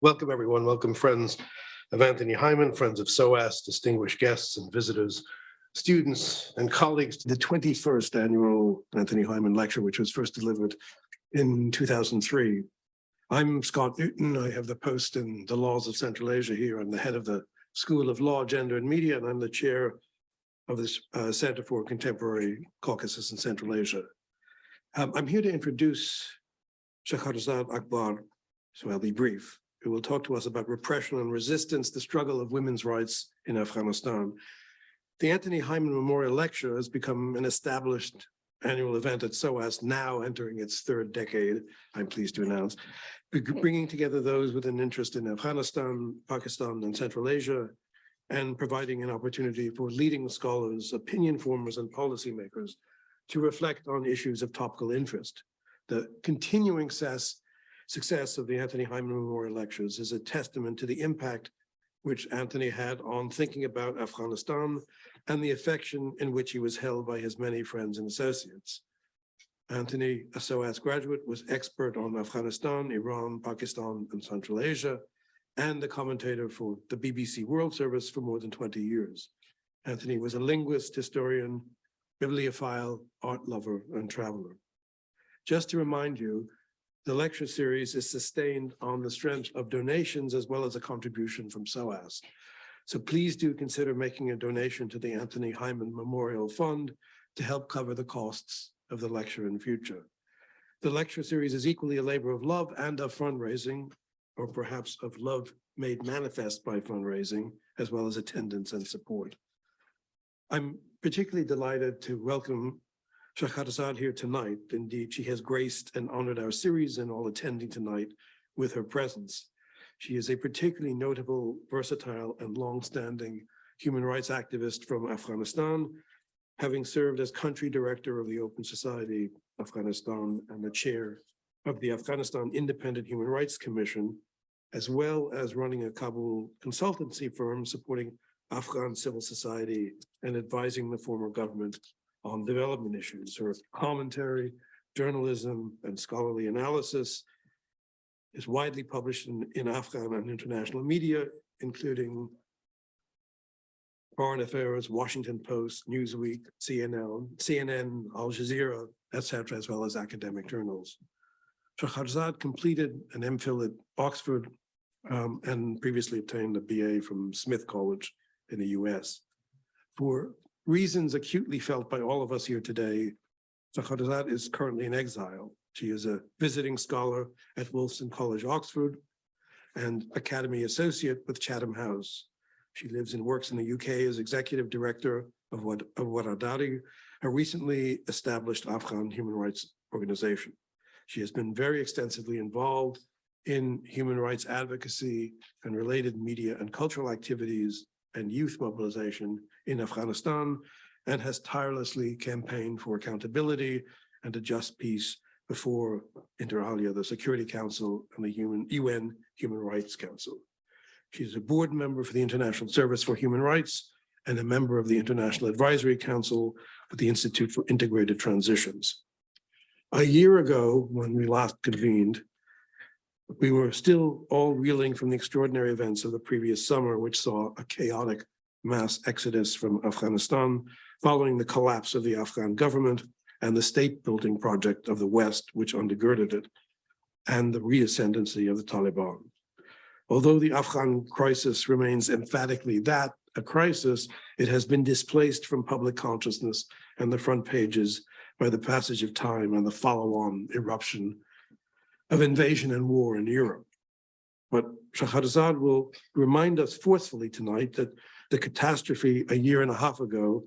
Welcome, everyone. Welcome, friends of Anthony Hyman, friends of SOAS, distinguished guests and visitors, students and colleagues to the 21st annual Anthony Hyman Lecture, which was first delivered in 2003. I'm Scott Newton. I have the post in the laws of Central Asia here. I'm the head of the School of Law, Gender and Media, and I'm the chair of this uh, Center for Contemporary Caucasus and Central Asia. Um, I'm here to introduce Shahrazad Akbar, so I'll be brief who will talk to us about repression and resistance, the struggle of women's rights in Afghanistan. The Anthony Hyman Memorial Lecture has become an established annual event at SOAS, now entering its third decade, I'm pleased to announce, bringing together those with an interest in Afghanistan, Pakistan, and Central Asia, and providing an opportunity for leading scholars, opinion formers, and policymakers to reflect on issues of topical interest. The continuing success success of the Anthony Hyman Memorial Lectures is a testament to the impact which Anthony had on thinking about Afghanistan and the affection in which he was held by his many friends and associates. Anthony, a SOAS graduate, was expert on Afghanistan, Iran, Pakistan, and Central Asia, and the commentator for the BBC World Service for more than 20 years. Anthony was a linguist, historian, bibliophile, art lover, and traveler. Just to remind you, the lecture series is sustained on the strength of donations as well as a contribution from SOAS. So please do consider making a donation to the Anthony Hyman Memorial Fund to help cover the costs of the lecture in future. The lecture series is equally a labor of love and of fundraising, or perhaps of love made manifest by fundraising, as well as attendance and support. I'm particularly delighted to welcome Shahrazad here tonight. Indeed, she has graced and honored our series and all attending tonight with her presence. She is a particularly notable, versatile, and long-standing human rights activist from Afghanistan, having served as country director of the Open Society Afghanistan and the chair of the Afghanistan Independent Human Rights Commission, as well as running a Kabul consultancy firm supporting Afghan civil society and advising the former government on development issues. Her commentary, journalism, and scholarly analysis is widely published in, in Afghan and international media, including Foreign Affairs, Washington Post, Newsweek, CNN, CNN, Al Jazeera, etc., as well as academic journals. Shahrazad completed an MPhil at Oxford um, and previously obtained a BA from Smith College in the US. For reasons acutely felt by all of us here today, Shahrazad is currently in exile. She is a visiting scholar at Wolfson College, Oxford, and Academy Associate with Chatham House. She lives and works in the UK as executive director of what of Rawadari, a recently established Afghan human rights organization. She has been very extensively involved in human rights advocacy and related media and cultural activities and youth mobilization in Afghanistan and has tirelessly campaigned for accountability and a just peace before inter alia, the Security Council and the Human, UN Human Rights Council. She's a board member for the International Service for Human Rights and a member of the International Advisory Council for the Institute for Integrated Transitions. A year ago, when we last convened, we were still all reeling from the extraordinary events of the previous summer, which saw a chaotic mass exodus from Afghanistan following the collapse of the Afghan government and the state building project of the West, which undergirded it, and the reascendancy of the Taliban. Although the Afghan crisis remains emphatically that, a crisis, it has been displaced from public consciousness and the front pages by the passage of time and the follow-on eruption of invasion and war in Europe. But Shahrazad will remind us forcefully tonight that the catastrophe a year and a half ago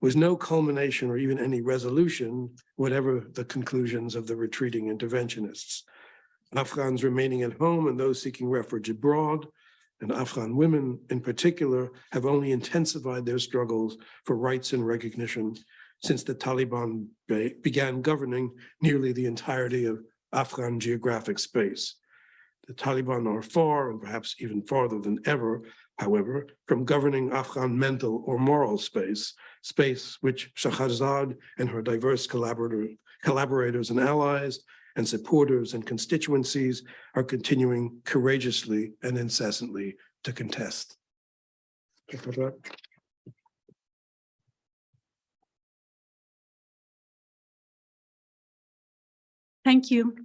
was no culmination or even any resolution, whatever the conclusions of the retreating interventionists. Afghans remaining at home and those seeking refuge abroad, and Afghan women in particular, have only intensified their struggles for rights and recognition since the Taliban began governing nearly the entirety of Afghan geographic space. The Taliban are far and perhaps even farther than ever, however, from governing Afghan mental or moral space, space which Shahrazad and her diverse collaborator, collaborators and allies, and supporters and constituencies are continuing courageously and incessantly to contest. Thank you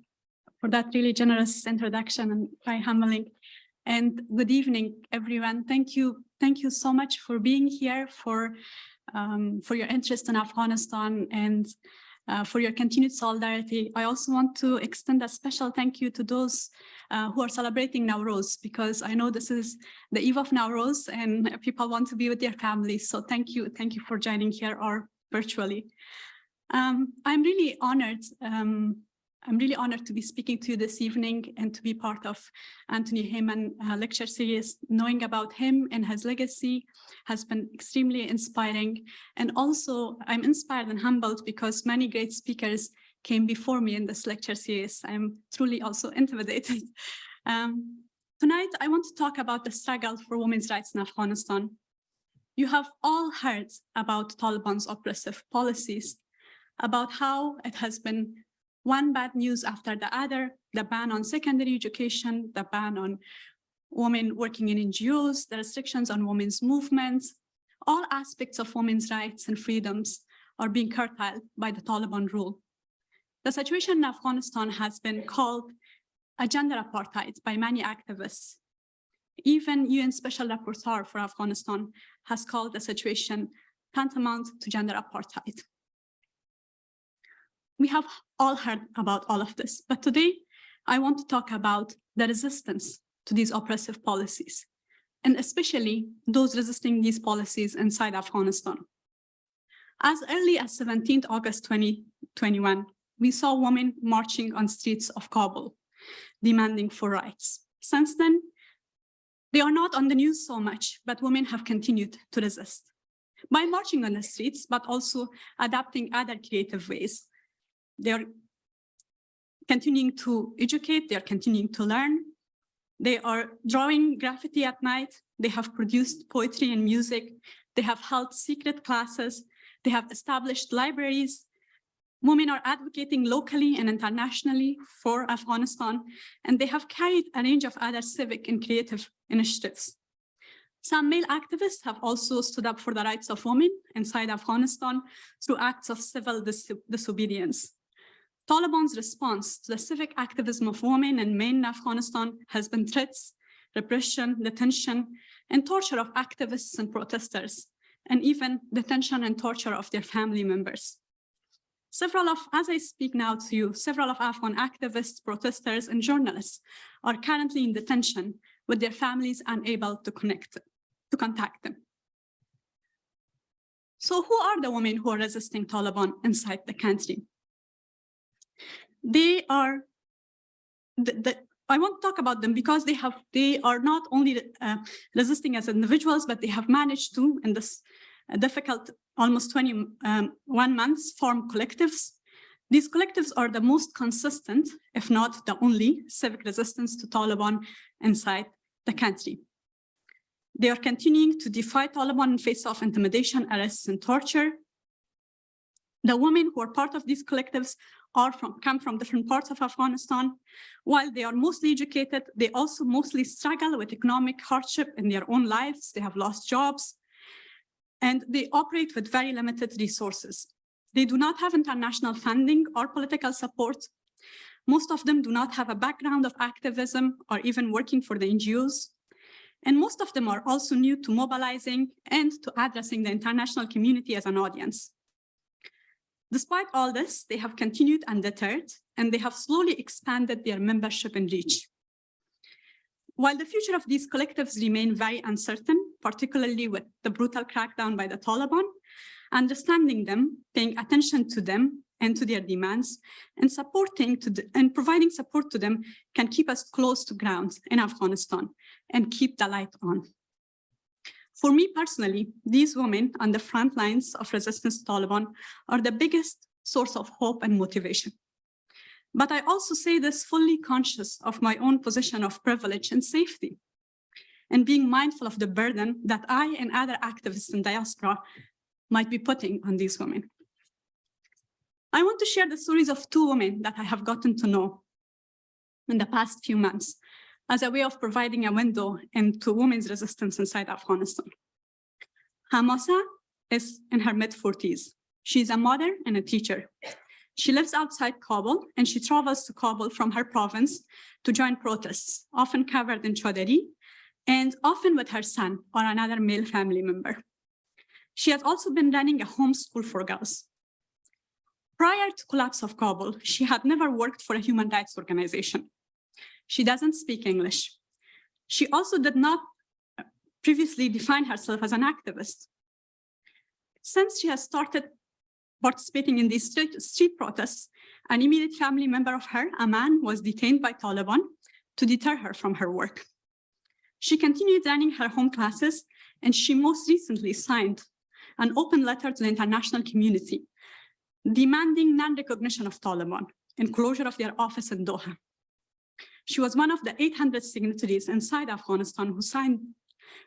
for that really generous introduction and very humbling. And good evening, everyone. Thank you. Thank you so much for being here, for, um, for your interest in Afghanistan and uh, for your continued solidarity. I also want to extend a special thank you to those uh, who are celebrating Nowruz, because I know this is the eve of Nowruz and people want to be with their families. So thank you. Thank you for joining here or virtually. Um, I'm really honored um, I'm really honored to be speaking to you this evening and to be part of Anthony Hyman uh, lecture series. Knowing about him and his legacy has been extremely inspiring. And also I'm inspired and humbled because many great speakers came before me in this lecture series. I'm truly also intimidated. Um, tonight, I want to talk about the struggle for women's rights in Afghanistan. You have all heard about Taliban's oppressive policies, about how it has been one bad news after the other, the ban on secondary education, the ban on women working in NGOs, the restrictions on women's movements, all aspects of women's rights and freedoms are being curtailed by the Taliban rule. The situation in Afghanistan has been called a gender apartheid by many activists. Even UN Special Rapporteur for Afghanistan has called the situation tantamount to gender apartheid. We have all heard about all of this, but today I want to talk about the resistance to these oppressive policies, and especially those resisting these policies inside Afghanistan. As early as 17th August 2021, we saw women marching on streets of Kabul, demanding for rights. Since then, they are not on the news so much, but women have continued to resist by marching on the streets, but also adapting other creative ways they're continuing to educate, they're continuing to learn. They are drawing graffiti at night. They have produced poetry and music. They have held secret classes. They have established libraries. Women are advocating locally and internationally for Afghanistan, and they have carried a range of other civic and creative initiatives. Some male activists have also stood up for the rights of women inside Afghanistan through acts of civil dis disobedience. Taliban's response to the civic activism of women and men in Afghanistan has been threats, repression, detention, and torture of activists and protesters, and even detention and torture of their family members. Several of, as I speak now to you, several of Afghan activists, protesters, and journalists are currently in detention with their families unable to connect, to contact them. So who are the women who are resisting Taliban inside the country? They are the, the, I want to talk about them because they have they are not only uh, resisting as individuals, but they have managed to, in this uh, difficult almost 21 um, months, form collectives. These collectives are the most consistent, if not the only, civic resistance to Taliban inside the country. They are continuing to defy Taliban in face of intimidation, arrests, and torture. The women who are part of these collectives from, come from different parts of Afghanistan. While they are mostly educated, they also mostly struggle with economic hardship in their own lives. They have lost jobs and they operate with very limited resources. They do not have international funding or political support. Most of them do not have a background of activism or even working for the NGOs. And most of them are also new to mobilizing and to addressing the international community as an audience. Despite all this, they have continued undeterred, and they have slowly expanded their membership and reach. While the future of these collectives remain very uncertain, particularly with the brutal crackdown by the Taliban, understanding them, paying attention to them and to their demands, and supporting to the, and providing support to them can keep us close to ground in Afghanistan and keep the light on. For me personally, these women on the front lines of resistance to Taliban are the biggest source of hope and motivation. But I also say this fully conscious of my own position of privilege and safety, and being mindful of the burden that I and other activists in diaspora might be putting on these women. I want to share the stories of two women that I have gotten to know in the past few months as a way of providing a window into women's resistance inside Afghanistan. Hamasa is in her mid-40s. She's a mother and a teacher. She lives outside Kabul and she travels to Kabul from her province to join protests, often covered in chadari, and often with her son or another male family member. She has also been running a homeschool for girls. Prior to collapse of Kabul, she had never worked for a human rights organization. She doesn't speak English. She also did not previously define herself as an activist. Since she has started participating in these street, street protests, an immediate family member of her, a man, was detained by Taliban to deter her from her work. She continued running her home classes, and she most recently signed an open letter to the international community demanding non-recognition of Taliban and closure of their office in Doha. She was one of the 800 signatories inside Afghanistan who signed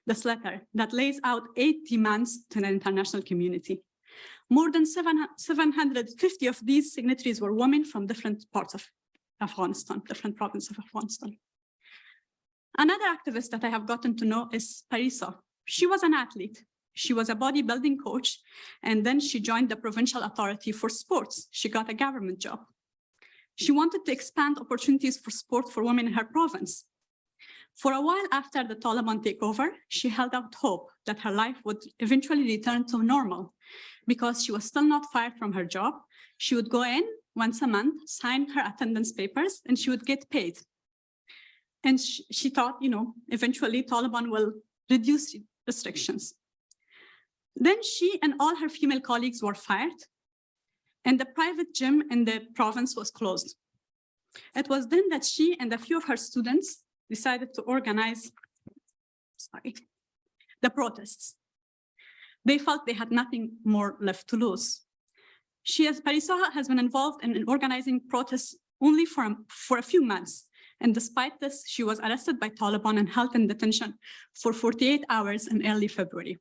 this letter that lays out eight demands to the international community. More than 750 of these signatories were women from different parts of Afghanistan, different provinces of Afghanistan. Another activist that I have gotten to know is Parisa. She was an athlete. She was a bodybuilding coach, and then she joined the Provincial Authority for Sports. She got a government job. She wanted to expand opportunities for sport for women in her province. For a while after the Taliban takeover, she held out hope that her life would eventually return to normal because she was still not fired from her job. She would go in once a month, sign her attendance papers, and she would get paid. And she, she thought, you know, eventually Taliban will reduce restrictions. Then she and all her female colleagues were fired, and the private gym in the province was closed. It was then that she and a few of her students decided to organize sorry, the protests. They felt they had nothing more left to lose. She, as Parisaha, has been involved in, in organizing protests only for, for a few months. And despite this, she was arrested by Taliban and held in detention for 48 hours in early February.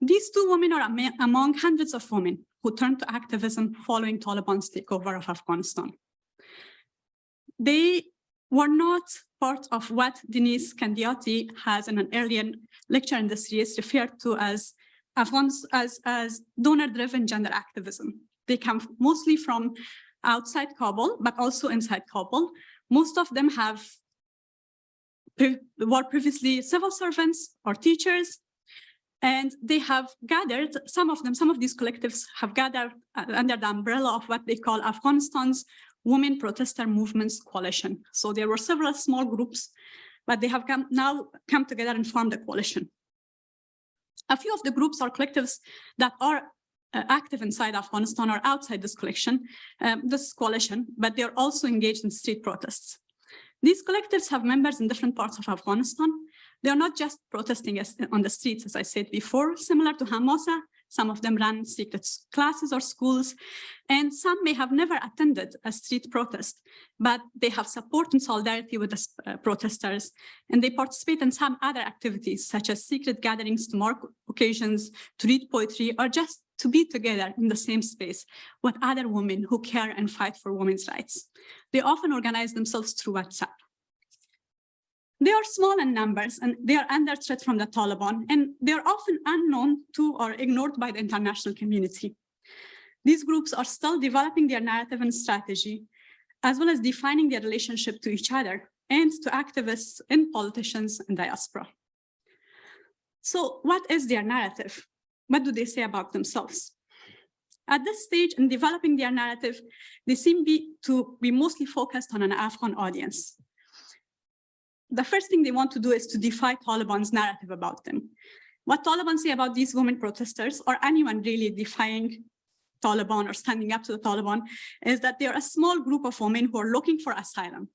These two women are among hundreds of women who turned to activism following Taliban's takeover of Afghanistan. They were not part of what Deniz Kandiyoti has in an earlier lecture in the series referred to as as, as donor-driven gender activism. They come mostly from outside Kabul, but also inside Kabul. Most of them have were previously civil servants or teachers, and they have gathered, some of them, some of these collectives have gathered uh, under the umbrella of what they call Afghanistan's Women Protester Movements Coalition. So there were several small groups, but they have come, now come together and formed a coalition. A few of the groups or collectives that are uh, active inside Afghanistan or outside this collection, um, this coalition, but they're also engaged in street protests. These collectives have members in different parts of Afghanistan. They're not just protesting on the streets, as I said before, similar to Hamasa, some of them run secret classes or schools, and some may have never attended a street protest, but they have support and solidarity with the uh, protesters, and they participate in some other activities, such as secret gatherings to mark occasions, to read poetry, or just to be together in the same space with other women who care and fight for women's rights. They often organize themselves through WhatsApp. They are small in numbers and they are under threat from the Taliban and they are often unknown to or ignored by the international community. These groups are still developing their narrative and strategy, as well as defining their relationship to each other and to activists and politicians and diaspora. So what is their narrative? What do they say about themselves? At this stage in developing their narrative, they seem be, to be mostly focused on an Afghan audience the first thing they want to do is to defy Taliban's narrative about them. What Taliban say about these women protesters or anyone really defying Taliban or standing up to the Taliban is that they're a small group of women who are looking for asylum,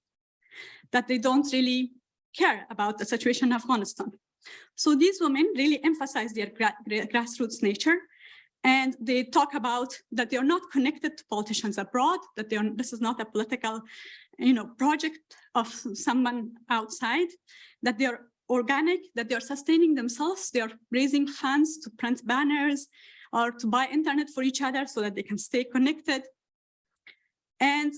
that they don't really care about the situation in Afghanistan. So these women really emphasize their gra grassroots nature and they talk about that they're not connected to politicians abroad, that they're, this is not a political you know, project of someone outside, that they're organic, that they're sustaining themselves, they're raising funds to print banners, or to buy internet for each other so that they can stay connected. And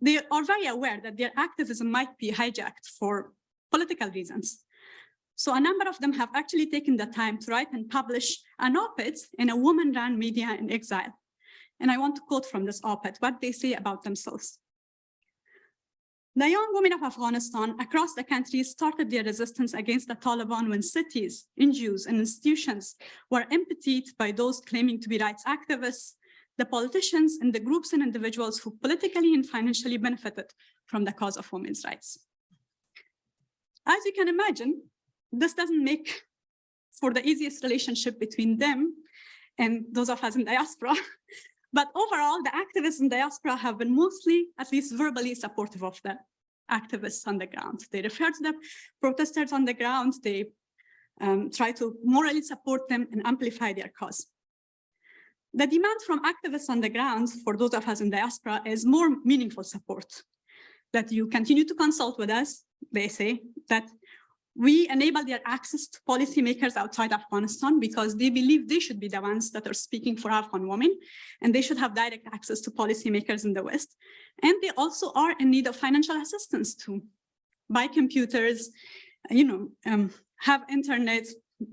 they are very aware that their activism might be hijacked for political reasons. So a number of them have actually taken the time to write and publish an op-ed in a woman-run media in exile. And I want to quote from this op-ed what they say about themselves. The young women of Afghanistan across the country started their resistance against the Taliban when cities, NGOs, and institutions were emptied by those claiming to be rights activists, the politicians, and the groups and individuals who politically and financially benefited from the cause of women's rights. As you can imagine, this doesn't make for the easiest relationship between them and those of us in diaspora. But overall, the activists in diaspora have been mostly, at least verbally, supportive of the activists on the ground. They refer to the protesters on the ground. They um, try to morally support them and amplify their cause. The demand from activists on the ground for those of us in diaspora is more meaningful support. That you continue to consult with us, they say, that we enable their access to policymakers outside Afghanistan because they believe they should be the ones that are speaking for Afghan women and they should have direct access to policymakers in the West. And they also are in need of financial assistance to buy computers, you know, um, have internet,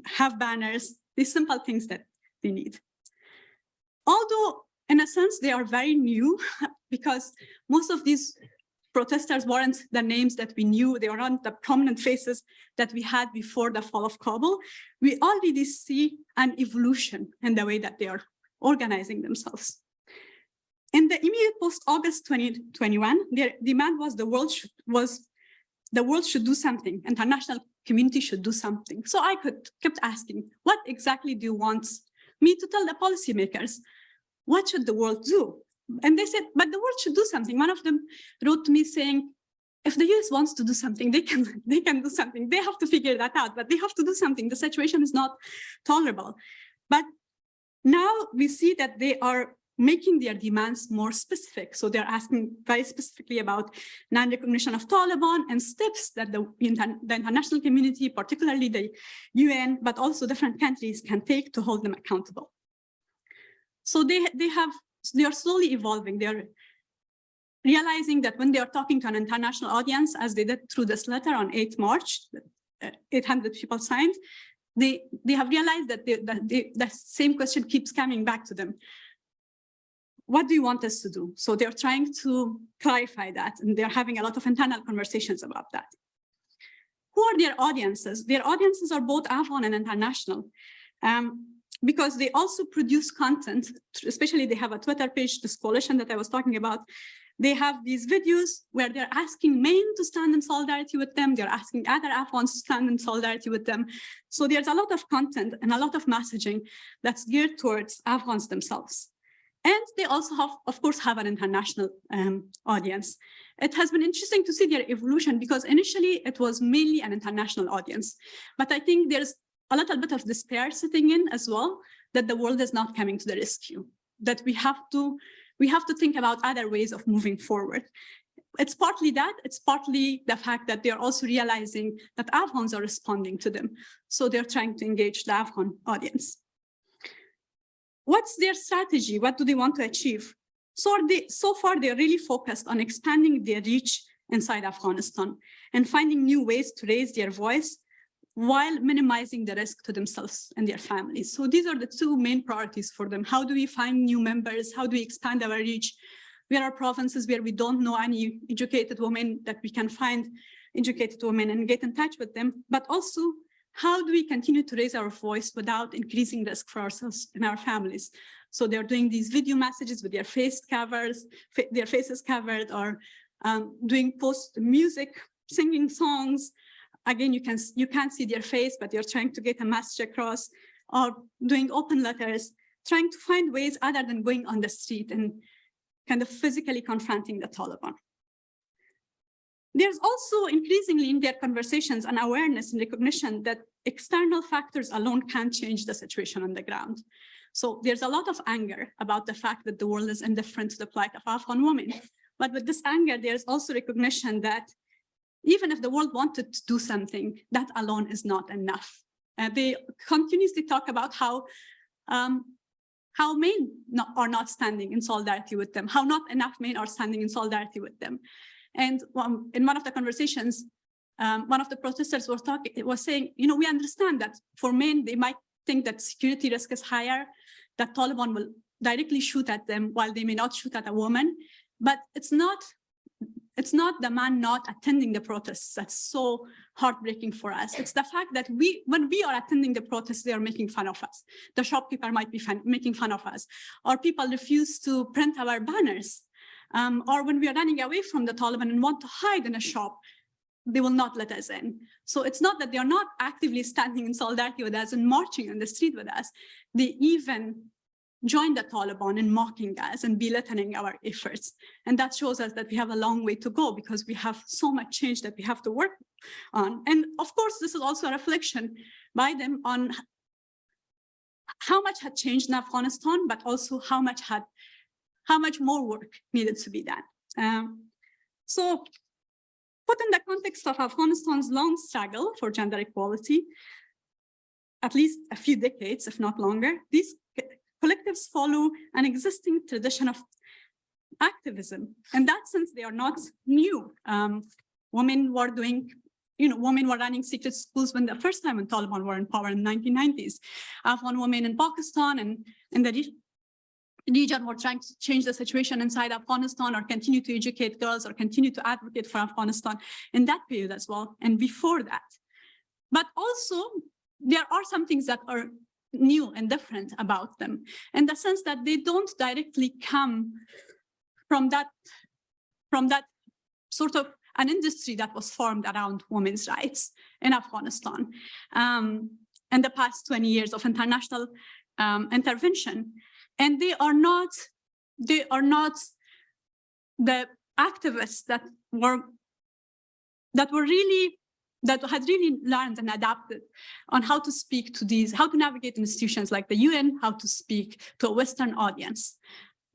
have banners, these simple things that they need. Although in a sense, they are very new because most of these protesters weren't the names that we knew, they weren't the prominent faces that we had before the fall of Kabul. We already see an evolution in the way that they are organizing themselves. In the immediate post-August 2021, their demand was the world should, was the world should do something, international community should do something. So I could kept asking, what exactly do you want me to tell the policymakers? What should the world do? And they said, but the world should do something. One of them wrote to me saying, if the US wants to do something, they can, they can do something. They have to figure that out, but they have to do something. The situation is not tolerable. But now we see that they are making their demands more specific. So they're asking very specifically about non-recognition of Taliban and steps that the, the, international community, particularly the UN, but also different countries can take to hold them accountable. So they, they have they are slowly evolving. They're realizing that when they are talking to an international audience, as they did through this letter on 8 March, uh, 800 people signed, they, they have realized that, they, that they, the same question keeps coming back to them. What do you want us to do? So they're trying to clarify that, and they're having a lot of internal conversations about that. Who are their audiences? Their audiences are both Afghan and international. Um, because they also produce content, especially they have a Twitter page, this coalition that I was talking about. They have these videos where they're asking men to stand in solidarity with them. They're asking other Afghans to stand in solidarity with them. So there's a lot of content and a lot of messaging that's geared towards Afghans themselves. And they also have, of course, have an international um, audience. It has been interesting to see their evolution because initially it was mainly an international audience. But I think there's a little bit of despair sitting in as well, that the world is not coming to the rescue, that we have to, we have to think about other ways of moving forward. It's partly that, it's partly the fact that they're also realizing that Afghans are responding to them. So they're trying to engage the Afghan audience. What's their strategy? What do they want to achieve? So, they, so far, they're really focused on expanding their reach inside Afghanistan and finding new ways to raise their voice while minimizing the risk to themselves and their families. So these are the two main priorities for them. How do we find new members? How do we expand our reach? Where are provinces where we don't know any educated women that we can find educated women and get in touch with them? But also, how do we continue to raise our voice without increasing risk for ourselves and our families? So they're doing these video messages with their face covers, their faces covered, or um, doing post music, singing songs, again, you can you can't see their face, but you're trying to get a message across, or doing open letters, trying to find ways other than going on the street and kind of physically confronting the Taliban. There's also increasingly in their conversations an awareness and recognition that external factors alone can't change the situation on the ground. So there's a lot of anger about the fact that the world is indifferent to the plight of Afghan women. But with this anger, there's also recognition that even if the world wanted to do something, that alone is not enough. Uh, they continuously talk about how um, how men not, are not standing in solidarity with them, how not enough men are standing in solidarity with them. And um, in one of the conversations, um, one of the protesters was talking, it was saying, you know, we understand that for men, they might think that security risk is higher, that Taliban will directly shoot at them while they may not shoot at a woman. But it's not, it's not the man not attending the protests that's so heartbreaking for us. It's the fact that we, when we are attending the protests, they are making fun of us. The shopkeeper might be fun, making fun of us, or people refuse to print our banners. Um, or when we are running away from the Taliban and want to hide in a shop, they will not let us in. So it's not that they are not actively standing in solidarity with us and marching on the street with us. They even join the Taliban in mocking us and belittling our efforts. And that shows us that we have a long way to go because we have so much change that we have to work on. And of course, this is also a reflection by them on how much had changed in Afghanistan, but also how much had, how much more work needed to be done. Um, so put in the context of Afghanistan's long struggle for gender equality, at least a few decades, if not longer, these collectives follow an existing tradition of activism. In that sense, they are not new. Um, women were doing, you know, women were running secret schools when the first time when Taliban were in power in the 1990s. Afghan women in Pakistan and in the region were trying to change the situation inside Afghanistan or continue to educate girls or continue to advocate for Afghanistan in that period as well and before that. But also there are some things that are new and different about them in the sense that they don't directly come from that from that sort of an industry that was formed around women's rights in Afghanistan um, in the past 20 years of international um, intervention. And they are not, they are not the activists that were that were really that had really learned and adapted on how to speak to these, how to navigate institutions like the UN, how to speak to a Western audience.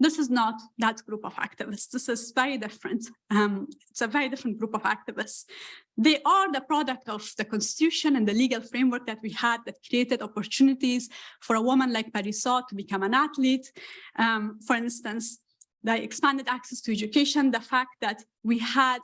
This is not that group of activists. This is very different. Um, it's a very different group of activists. They are the product of the constitution and the legal framework that we had that created opportunities for a woman like Parisa to become an athlete. Um, for instance, the expanded access to education, the fact that we had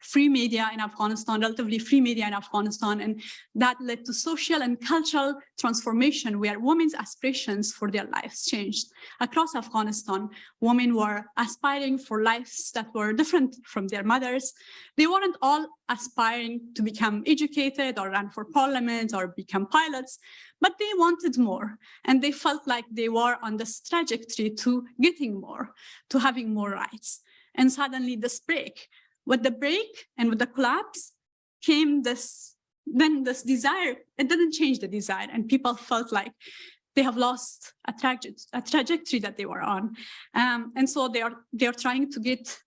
free media in Afghanistan, relatively free media in Afghanistan, and that led to social and cultural transformation where women's aspirations for their lives changed. Across Afghanistan, women were aspiring for lives that were different from their mothers. They weren't all aspiring to become educated or run for parliament or become pilots, but they wanted more and they felt like they were on this trajectory to getting more, to having more rights. And suddenly this break with the break and with the collapse came this, then this desire, it didn't change the desire and people felt like they have lost a, a trajectory that they were on. Um, and so they are, they are trying to get,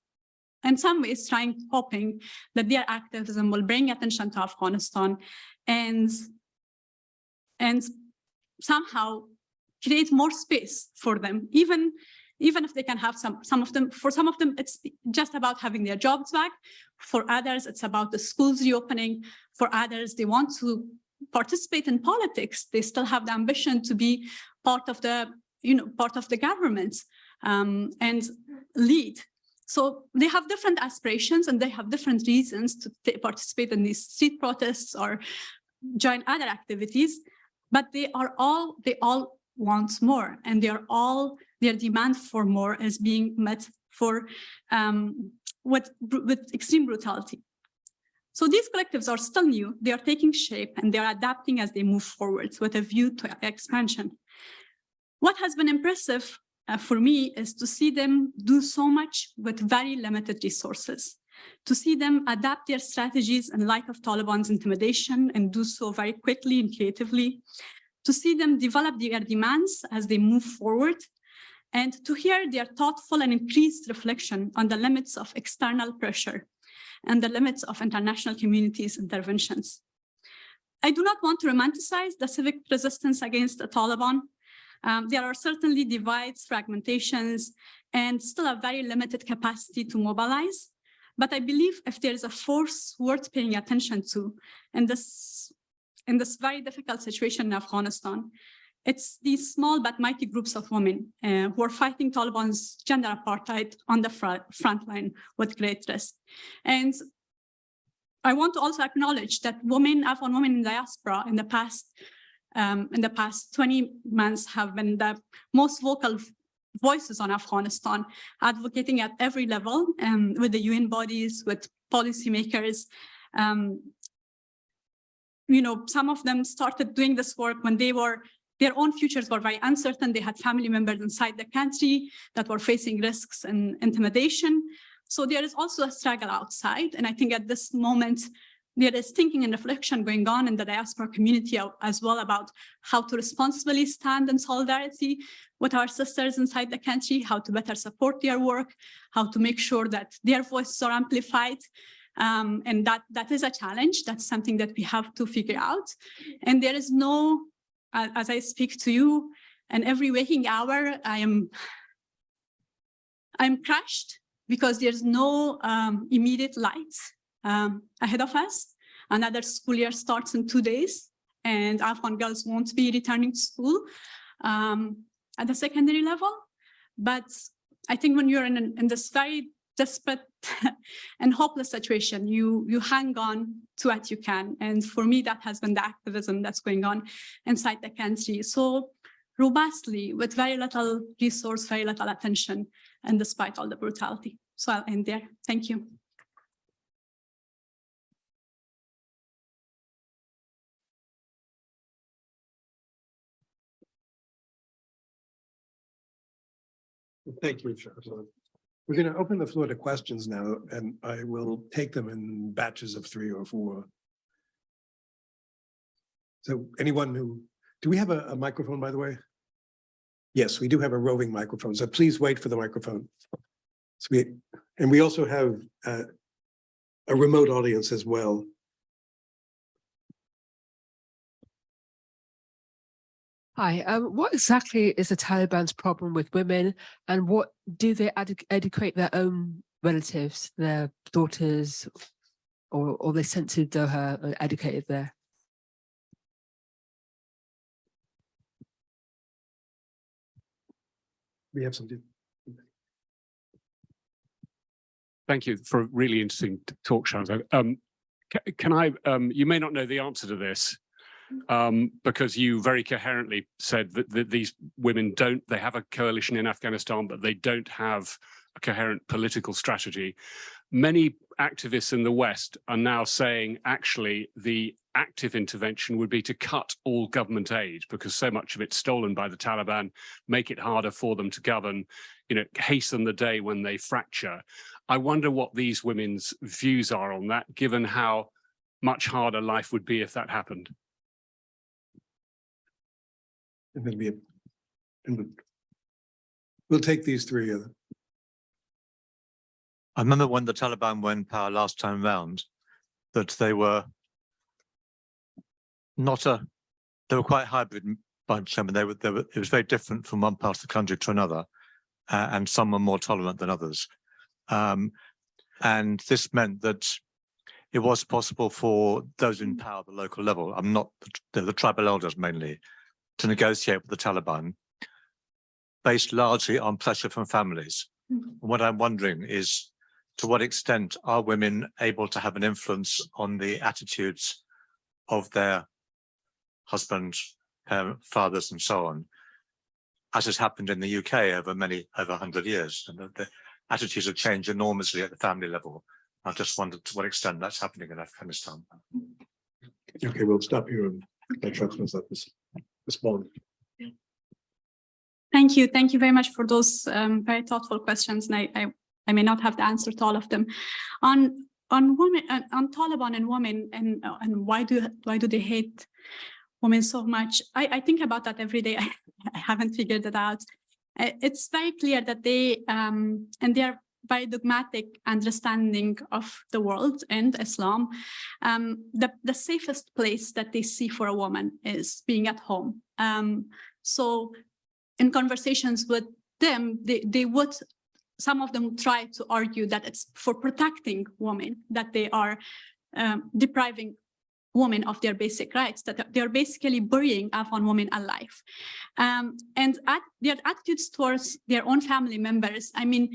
in some ways trying, hoping that their activism will bring attention to Afghanistan and, and somehow create more space for them, even even if they can have some, some of them, for some of them, it's just about having their jobs back. For others, it's about the schools reopening. For others, they want to participate in politics. They still have the ambition to be part of the, you know, part of the government um, and lead. So they have different aspirations and they have different reasons to participate in these street protests or join other activities, but they are all, they all want more and they are all their demand for more is being met for um, with, with extreme brutality. So these collectives are still new, they are taking shape and they are adapting as they move forwards with a view to expansion. What has been impressive uh, for me is to see them do so much with very limited resources, to see them adapt their strategies in light of Taliban's intimidation and do so very quickly and creatively, to see them develop their demands as they move forward, and to hear their thoughtful and increased reflection on the limits of external pressure and the limits of international communities' interventions. I do not want to romanticize the civic resistance against the Taliban. Um, there are certainly divides, fragmentations, and still a very limited capacity to mobilize. But I believe if there is a force worth paying attention to in this, in this very difficult situation in Afghanistan, it's these small but mighty groups of women uh, who are fighting Taliban's gender apartheid on the front, front line with great risk. And I want to also acknowledge that women, Afghan women in diaspora in the past um, in the past 20 months have been the most vocal voices on Afghanistan, advocating at every level um, with the UN bodies, with policymakers. Um, you know, some of them started doing this work when they were their own futures were very uncertain. They had family members inside the country that were facing risks and intimidation. So there is also a struggle outside. And I think at this moment, there is thinking and reflection going on in the diaspora community as well about how to responsibly stand in solidarity with our sisters inside the country, how to better support their work, how to make sure that their voices are amplified. Um, and that, that is a challenge. That's something that we have to figure out. And there is no, as I speak to you, and every waking hour, I am, I'm crushed because there's no um, immediate light um, ahead of us. Another school year starts in two days and Afghan girls won't be returning to school um, at the secondary level. But I think when you're in, in this very desperate and hopeless situation, you, you hang on to what you can. And for me, that has been the activism that's going on inside the country. So robustly with very little resource, very little attention, and despite all the brutality. So I'll end there. Thank you. Thank you, Shahzad. We're going to open the floor to questions now, and I will take them in batches of three or four. So anyone who, do we have a, a microphone, by the way? Yes, we do have a roving microphone, so please wait for the microphone. So we, and we also have uh, a remote audience as well. Hi, um, what exactly is the Taliban's problem with women and what do they edu educate their own relatives, their daughters, or, or they sent to Doha and educated there? We have some. Thank you for a really interesting talk, Shahzad. Um, can I, um, you may not know the answer to this, um, because you very coherently said that, that these women don't, they have a coalition in Afghanistan, but they don't have a coherent political strategy. Many activists in the West are now saying actually the active intervention would be to cut all government aid because so much of it's stolen by the Taliban, make it harder for them to govern, you know, hasten the day when they fracture. I wonder what these women's views are on that, given how much harder life would be if that happened. And then we, and we- we'll take these three. I remember when the Taliban in power last time round, that they were not a, they were quite hybrid bunch. I mean, they were, they were, it was very different from one part of the country to another. Uh, and some were more tolerant than others. Um, and this meant that it was possible for those in power at the local level, I'm not the, the tribal elders mainly, to negotiate with the Taliban based largely on pressure from families. Mhm. What I'm wondering is to what extent are women able to have an influence on the attitudes of their husbands, parents, fathers, and so on, as has happened in the UK over many, over 100 years. And the, the attitudes have changed enormously at the family level. I just wondered to what extent that's happening in Afghanistan. Okay, we'll stop here and let Shahzad res- respond. Thank you. Thank you very much for those um, very thoughtful questions. And I, I, I may not have the answer to all of them. On on women, uh, on Taliban and women, and uh, and why do why do they hate women so much? I, I think about that every day. I, I haven't figured it out. Uh, It's very clear that they um, and they are very dogmatic understanding of the world and Islam. Um, the the safest place that they see for a woman is being at home. Um, so in conversations with them, they, they would, some of them try to argue that it's for protecting women, that they are um, depriving women of their basic rights, that they're basically burying Afghan women alive. Um, and at their attitudes towards their own family members, I mean,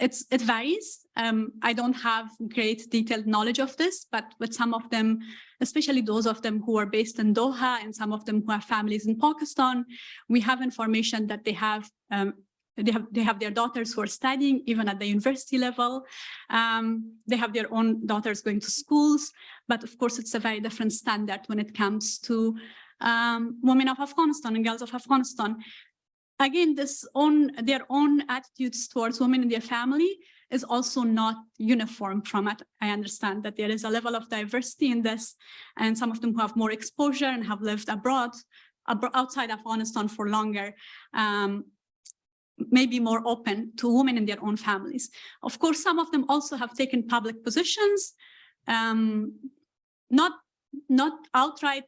it's it varies. Um, I don't have great detailed knowledge of this, but with some of them, especially those of them who are based in Doha and some of them who have families in Pakistan, we have information that they have um, they have they have their daughters who are studying even at the university level. Um, they have their own daughters going to schools, but of course it's a very different standard when it comes to um, women of Afghanistan and girls of Afghanistan again, this own their own attitudes towards women in their family is also not uniform from it. I understand that there is a level of diversity in this, and some of them who have more exposure and have lived abroad, abro outside Afghanistan for longer, um, may be more open to women in their own families. Of course, some of them also have taken public positions, um, not, not outright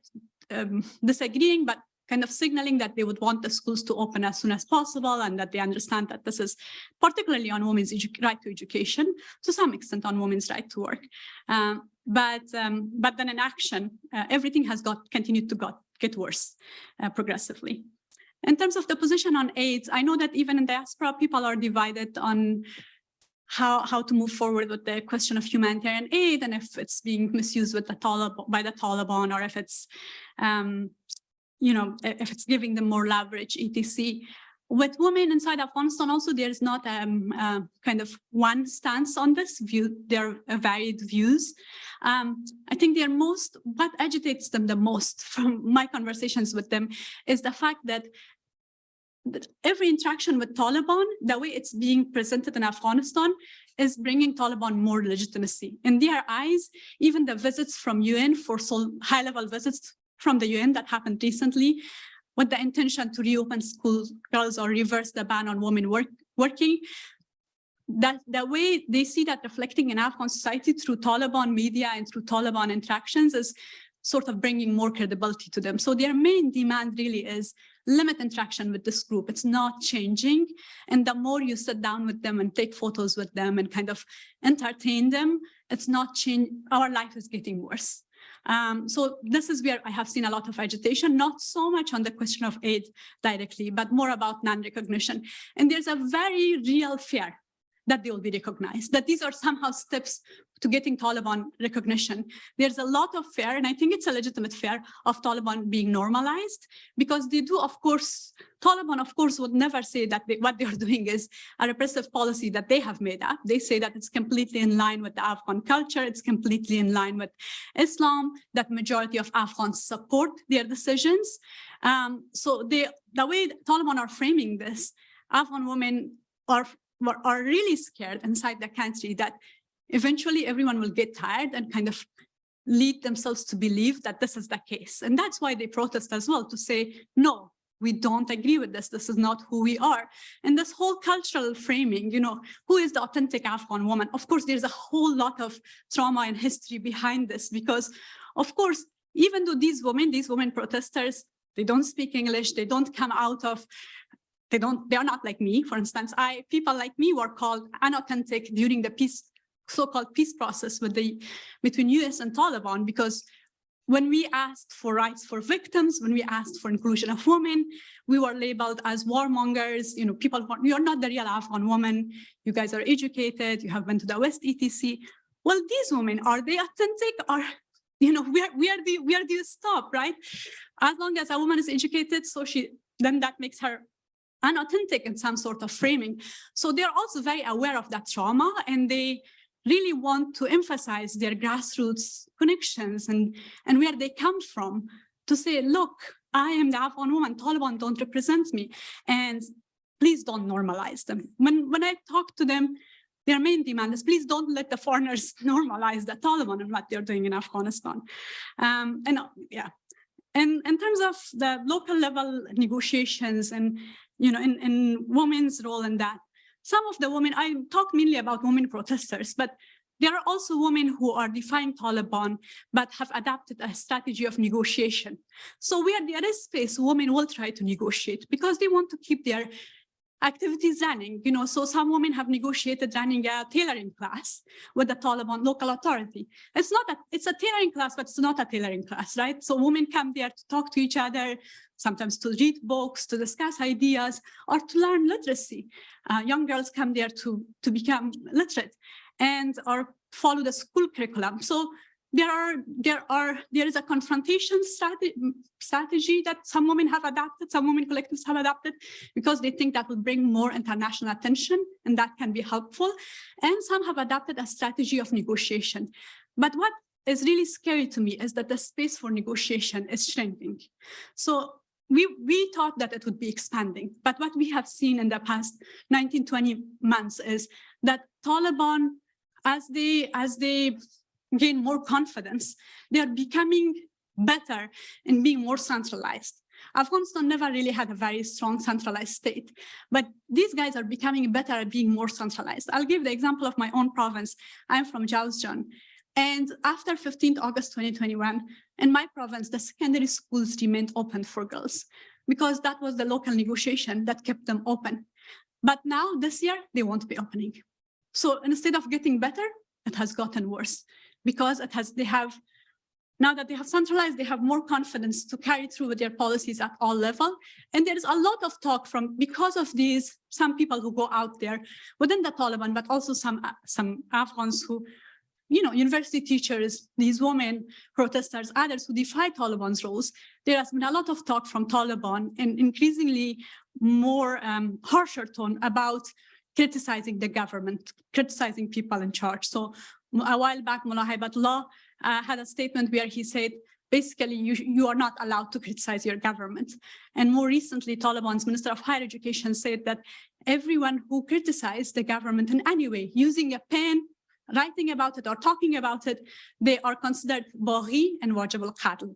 um, disagreeing, but kind of signaling that they would want the schools to open as soon as possible and that they understand that this is particularly on women's right to education, to some extent on women's right to work. Um, but, um, but then in action, uh, everything has got continued to got, get worse uh, progressively. In terms of the position on AIDS, I know that even in diaspora, people are divided on how, how to move forward with the question of humanitarian aid and if it's being misused with the by the Taliban or if it's um, you know, if it's giving them more leverage, etc. With women inside Afghanistan, also there's not um, uh, kind of one stance on this view. There are varied views. Um, I think they're most, what agitates them the most from my conversations with them is the fact that every interaction with Taliban, the way it's being presented in Afghanistan, is bringing Taliban more legitimacy. In their eyes, even the visits from UN for high-level visits from the UN that happened recently with the intention to reopen schools girls or reverse the ban on women work, working. That the way they see that reflecting in Afghan society through Taliban media and through Taliban interactions is sort of bringing more credibility to them. So their main demand really is limit interaction with this group. It's not changing. And the more you sit down with them and take photos with them and kind of entertain them, it's not change. Our life is getting worse. Um, so this is where I have seen a lot of agitation, not so much on the question of aid directly, but more about non-recognition. And there's a very real fear that they will be recognized, that these are somehow steps to getting Taliban recognition. There's a lot of fear, and I think it's a legitimate fear of Taliban being normalized, because they do, of course, Taliban, of course, would never say that they, what they're doing is a repressive policy that they have made up. They say that it's completely in line with the Afghan culture, it's completely in line with Islam, that majority of Afghans support their decisions. Um, so they, the way Taliban are framing this, Afghan women are are really scared inside the country that eventually everyone will get tired and kind of lead themselves to believe that this is the case. And that's why they protest as well to say, no, we don't agree with this. This is not who we are. And this whole cultural framing, you know, who is the authentic Afghan woman? Of course, there's a whole lot of trauma and history behind this because, of course, even though these women, these women protesters, they don't speak English, they don't come out of they don't, they're not like me. For instance, I people like me were called unauthentic during the peace, so-called peace process with the between US and Taliban because when we asked for rights for victims, when we asked for inclusion of women, we were labeled as warmongers, you know, people who you're not the real Afghan woman, you guys are educated, you have been to the West, etc. Well, these women, are they authentic Are, you know, where, where, do, where do you stop, right? As long as a woman is educated, so she, then that makes her unauthentic in some sort of framing. So they're also very aware of that trauma and they really want to emphasize their grassroots connections and, and where they come from to say, look, I am the Afghan woman, Taliban don't represent me. And please don't normalize them. When, when I talk to them, their main demand is please don't let the foreigners normalize the Taliban and what they're doing in Afghanistan. Um, and yeah, and in terms of the local level negotiations and you know, in, in women's role in that. Some of the women, I talk mainly about women protesters, but there are also women who are defying Taliban, but have adapted a strategy of negotiation. So we are where there is space, women will try to negotiate because they want to keep their activities running, you know, so some women have negotiated running a tailoring class with the Taliban local authority. It's not a, it's a tailoring class, but it's not a tailoring class, right? So women come there to talk to each other, sometimes to read books, to discuss ideas, or to learn literacy. Uh, young girls come there to, to become literate and or follow the school curriculum. So there are there are there is a confrontation strategy that some women have adopted, some women collectives have adopted, because they think that will bring more international attention and that can be helpful. And some have adopted a strategy of negotiation. But what is really scary to me is that the space for negotiation is shrinking. So we, we thought that it would be expanding, but what we have seen in the past 19, 20 months is that Taliban, as they, as they gain more confidence, they are becoming better in being more centralized. Afghanistan never really had a very strong centralized state, but these guys are becoming better at being more centralized. I'll give the example of my own province. I'm from Jowzjan. And after 15th August 2021, in my province, the secondary schools remained open for girls because that was the local negotiation that kept them open. But now this year, they won't be opening. So instead of getting better, it has gotten worse because it has they have now that they have centralized, they have more confidence to carry through with their policies at all level. And there is a lot of talk from because of these some people who go out there within the Taliban, but also some some Afghans who, you know, university teachers, these women protesters, others who defy Taliban's rules. There has been a lot of talk from Taliban and increasingly more um, harsher tone about criticizing the government, criticizing people in charge. So a while back, Mullah Haibatullah uh, had a statement where he said, basically, you, you are not allowed to criticize your government. And more recently, Taliban's Minister of Higher Education said that everyone who criticized the government in any way, using a pen, writing about it or talking about it, they are considered baghi and wajib al-qatl.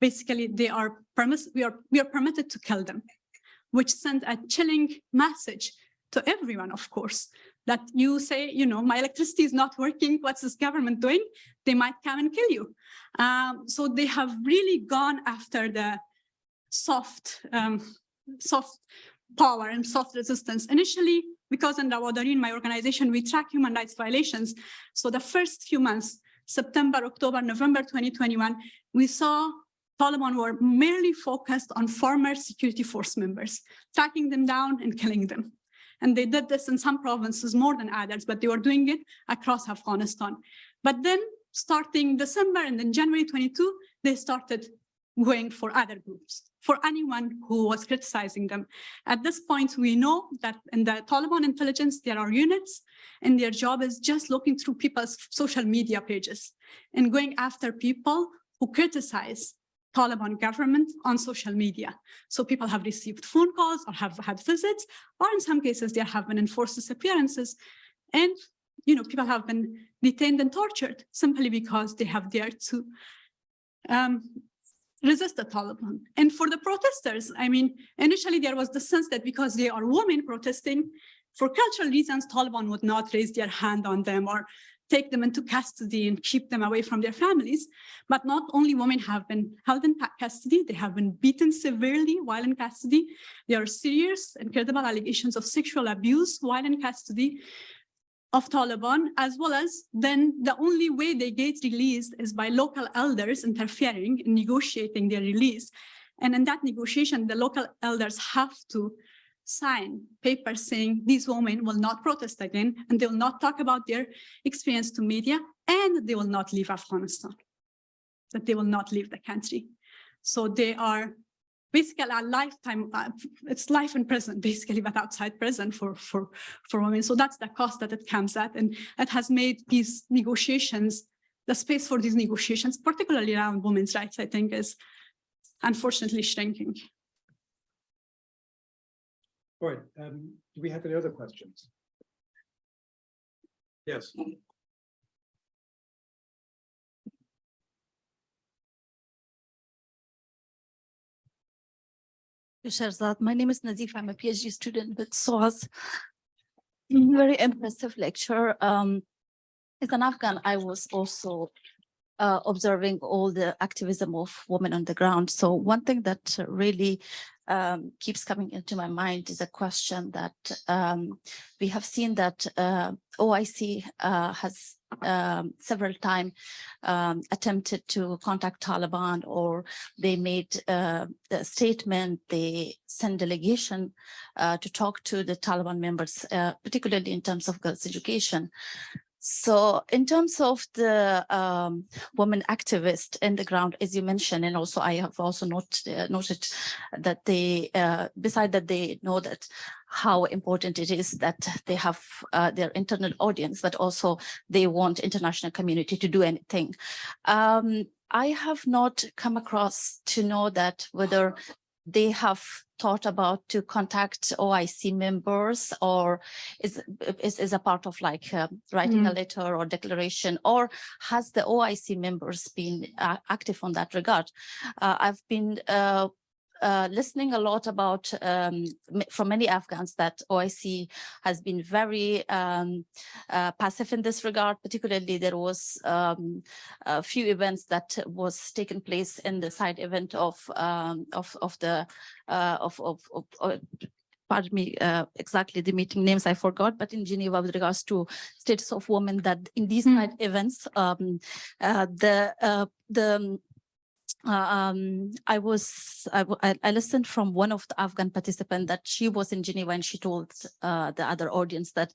Basically, they are permiss we are we are permitted to kill them, which sent a chilling message to everyone, of course, that you say, you know, my electricity is not working, what's this government doing? They might come and kill you. Um, so they have really gone after the soft, um, soft power and soft resistance. Initially, because in Rawadari, my organization, we track human rights violations. So the first few months, September, October, November 2021, we saw Taliban were merely focused on former security force members, tracking them down and killing them. And they did this in some provinces more than others, but they were doing it across Afghanistan. But then starting December and then January 22, they started going for other groups, for anyone who was criticizing them. At this point, we know that in the Taliban intelligence, there are units and their job is just looking through people's social media pages and going after people who criticize Taliban government on social media. So people have received phone calls or have had visits, or in some cases there have been enforced disappearances. And you know, people have been detained and tortured simply because they have dared to um, resist the Taliban. And for the protesters, I mean, initially there was the sense that because they are women protesting, for cultural reasons, Taliban would not raise their hand on them or take them into custody and keep them away from their families. But not only women have been held in custody, they have been beaten severely while in custody. There are serious and credible allegations of sexual abuse while in custody of Taliban, as well as then the only way they get released is by local elders interfering in negotiating their release. And in that negotiation, the local elders have to sign papers saying these women will not protest again and they will not talk about their experience to media and they will not leave Afghanistan, that they will not leave the country. So they are basically a lifetime, uh, it's life in prison, basically, but outside prison for, for, for women. So that's the cost that it comes at. And it has made these negotiations, the space for these negotiations, particularly around women's rights, I think is unfortunately shrinking. All right, um, do we have any other questions? Yes. My name is Nazif. I'm a PhD student with SOAS. Very impressive lecture. Um, as an Afghan, I was also uh, observing all the activism of women on the ground. So one thing that really um, keeps coming into my mind is a question that um, we have seen that uh, OIC uh, has um, several times um, attempted to contact Taliban or they made uh, a statement, they send delegation uh, to talk to the Taliban members, uh, particularly in terms of girls' education. So in terms of the um, women activists in the ground, as you mentioned, and also I have also not, uh, noted that they, uh, beside that they know that how important it is that they have uh, their internal audience, but also they want international community to do anything. Um, I have not come across to know that whether they have thought about to contact OIC members or is is, is a part of like uh, writing a letter or declaration or has the OIC members been uh, active on that regard? Uh, I've been uh, listening a lot about um, from many Afghans that OIC has been very um, uh, passive in this regard. Particularly, there was um, a few events that was taken place in the side event of um, of of the uh, of of, of uh, pardon me, uh, exactly the meeting names I forgot, but in Geneva with regards to status of women that in these Mm. side events, um, uh, the uh, the uh, um, I was, I listened from one of the Afghan participants that she was in Geneva and she told uh, the other audience that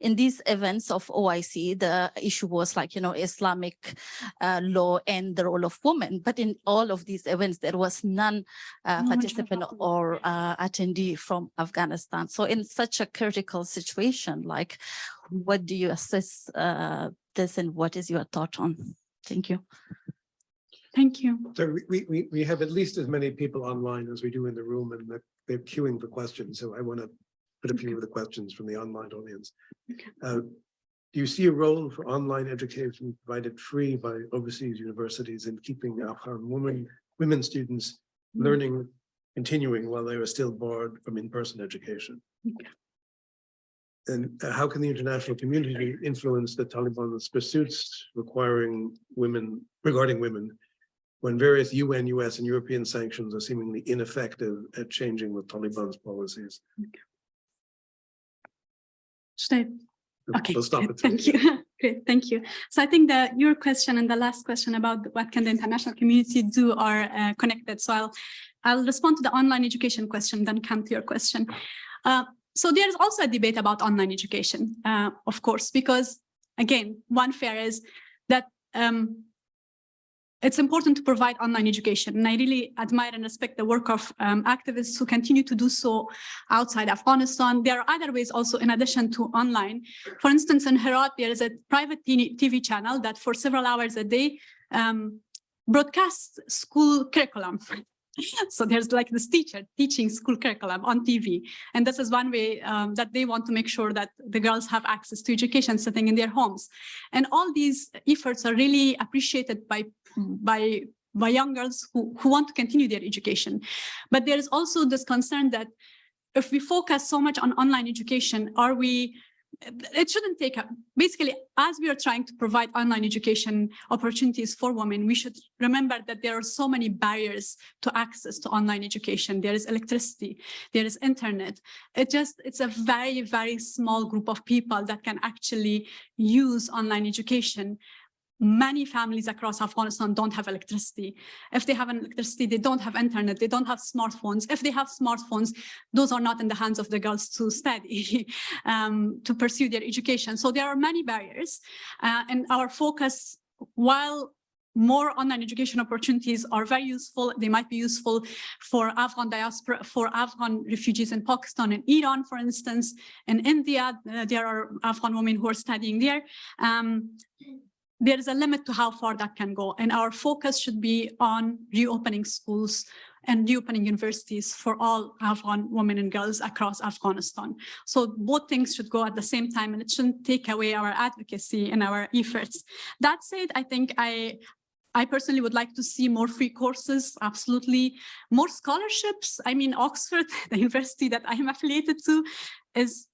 in these events of OIC, the issue was like, you know, Islamic uh, law and the role of women. But in all of these events, there was none uh, No participant or uh, attendee from Afghanistan. So in such a critical situation, like, what do you assess uh, this and what is your thought on? Thank you. Thank you. So we- we, we, have at least as many people online as we do in the room and they're- they're queuing for questions. So I want to put a few of the questions from the online audience. Okay. Uh, Do you see a role for online education provided free by overseas universities in keeping Afghan women, women students Mm. learning, continuing while they were still barred from in-person education? Okay. And uh, how can the international community influence the Taliban's pursuits requiring women, regarding women, when various UN, US, and European sanctions are seemingly ineffective at changing the Taliban's policies? Should I Okay, We'll. Thank you. Great, thank you. So I think that your question and the last question about what can the international community do are uh, connected. So I'll, I'll respond to the online education question, then come to your question. Uh, so there is also a debate about online education, uh, of course, because again, one fear is that um, it's important to provide online education. And I really admire and respect the work of um, activists who continue to do so outside Afghanistan. There are other ways also in addition to online. For instance, in Herat, there is a private TV channel that for several hours a day um, broadcasts school curriculum. So there's like this teacher teaching school curriculum on TV. And this is one way um, that they want to make sure that the girls have access to education sitting in their homes. And all these efforts are really appreciated by, by, by young girls who, who want to continue their education. But there is also this concern that if we focus so much on online education, are we, it shouldn't take, a- basically, as we are trying to provide online education opportunities for women, we should remember that there are so many barriers to access to online education. There is electricity, there is internet. It just, it's a very, very small group of people that can actually use online education many families across Afghanistan don't have electricity. If they have electricity, they don't have internet, they don't have smartphones. If they have smartphones, those are not in the hands of the girls to study, um, to pursue their education. So there are many barriers. Uh, and our focus, while more online education opportunities are very useful. They might be useful for Afghan diaspora, for Afghan refugees in Pakistan and Iran, for instance. In India, uh, there are Afghan women who are studying there. Um, there is a limit to how far that can go. And our focus should be on reopening schools and reopening universities for all Afghan women and girls across Afghanistan. So both things should go at the same time and it shouldn't take away our advocacy and our efforts. That said, I think I, I personally would like to see more free courses, absolutely. More scholarships. I mean, Oxford, the university that I am affiliated to, is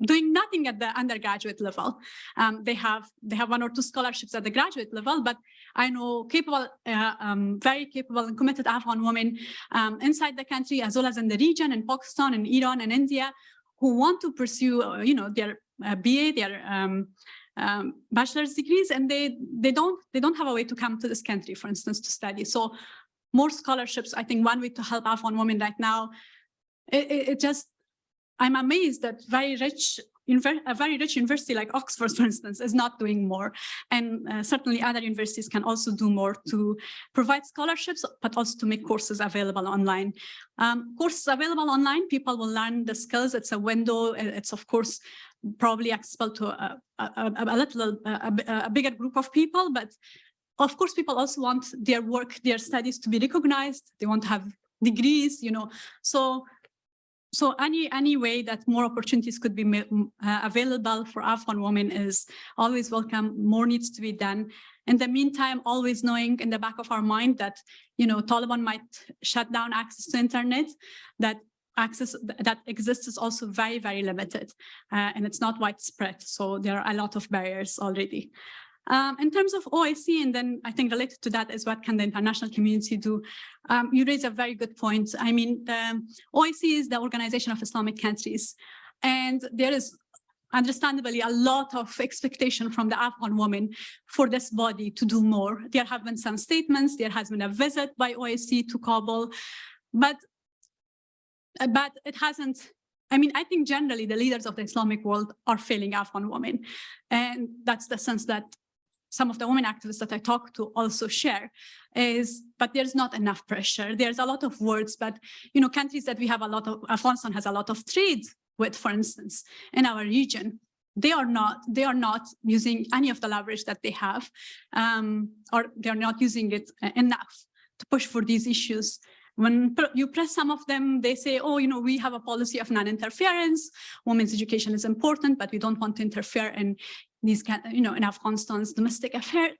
doing nothing at the undergraduate level. Um, they have they have one or two scholarships at the graduate level, but I know capable, uh, um, very capable and committed Afghan women um, inside the country as well as in the region in Pakistan and Iran and India who want to pursue, uh, you know, their uh, BA, their um, um, bachelor's degrees, and they they don't they don't have a way to come to this country, for instance, to study. So more scholarships. I think one way to help Afghan women right now. It, it, it just I'm amazed that very rich a very rich university like Oxford, for instance, is not doing more. And uh, certainly other universities can also do more to provide scholarships, but also to make courses available online. Um, courses available online, people will learn the skills. It's a window. It's, of course, probably accessible to a, a, a little, a, a bigger group of people, but of course, people also want their work, their studies to be recognized. They want to have degrees, you know. So so any any way that more opportunities could be uh, available for Afghan women is always welcome. More needs to be done. In the meantime, always knowing in the back of our mind that you know Taliban might shut down access to internet, that access that exists is also very very limited, uh, and it's not widespread. So there are a lot of barriers already. Um, in terms of OIC, and then I think related to that is what can the international community do? Um, you raise a very good point. I mean, the OIC is the Organization of Islamic Countries, and there is understandably a lot of expectation from the Afghan women for this body to do more. There have been some statements, there has been a visit by OIC to Kabul, but, but it hasn't I mean, I think generally the leaders of the Islamic world are failing Afghan women. And that's the sense that some of the women activists that I talk to also share is, but there's not enough pressure. There's a lot of words, but, you know, countries that we have a lot of, Afghanistan has a lot of trade with, for instance, in our region, they are not, they are not using any of the leverage that they have, um, or they're not using it enough to push for these issues. When you press some of them, they say, oh, you know, we have a policy of non-interference. Women's education is important, but we don't want to interfere in these kind you know in afghanistan's domestic affair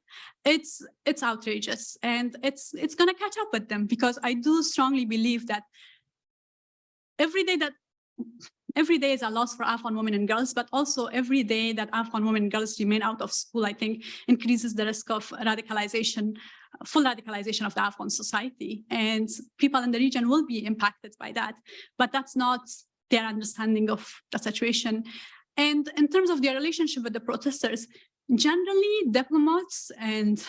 it's it's outrageous and it's it's going to catch up with them because i do strongly believe that every day that every day is a loss for afghan women and girls but also every day that afghan women and girls remain out of school i think increases the risk of radicalization full radicalization of the afghan society. And people in the region will be impacted by that but that's not their understanding of the situation. And in terms of their relationship with the protesters, generally diplomats and,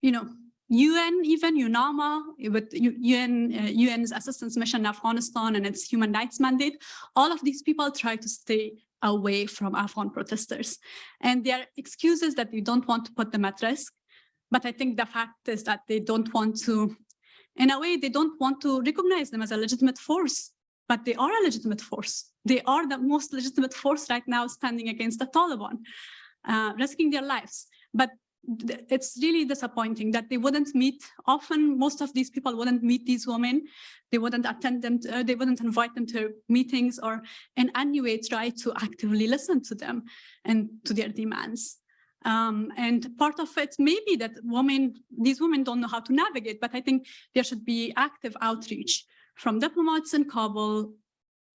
you know, UN, even UNAMA, with UN, uh, UN's assistance mission in Afghanistan and its human rights mandate, all of these people try to stay away from Afghan protesters. And their excuses that they don't want to put them at risk. But I think the fact is that they don't want to, in a way, they don't want to recognize them as a legitimate force but they are a legitimate force. They are the most legitimate force right now standing against the Taliban, uh, risking their lives. But it's really disappointing that they wouldn't meet. Often most of these people wouldn't meet these women. They wouldn't attend them to, uh, they wouldn't invite them to meetings or in any way try to actively listen to them and to their demands. Um, and part of it may be that women these women don't know how to navigate but i think there should be active outreach from diplomats in Kabul,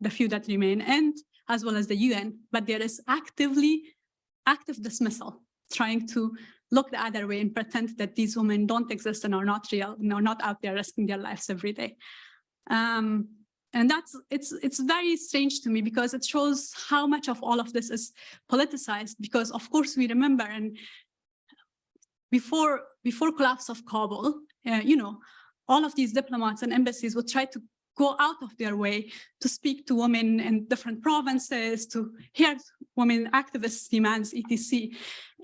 the few that remain, and as well as the UN, but there is actively active dismissal, trying to look the other way and pretend that these women don't exist and are not real, and are not out there risking their lives every day. Um, and that's it's it's very strange to me because it shows how much of all of this is politicized. Because of course we remember and before before collapse of Kabul, uh, you know, all of these diplomats and embassies would try to go out of their way to speak to women in different provinces, to hear women activists' demands, etc.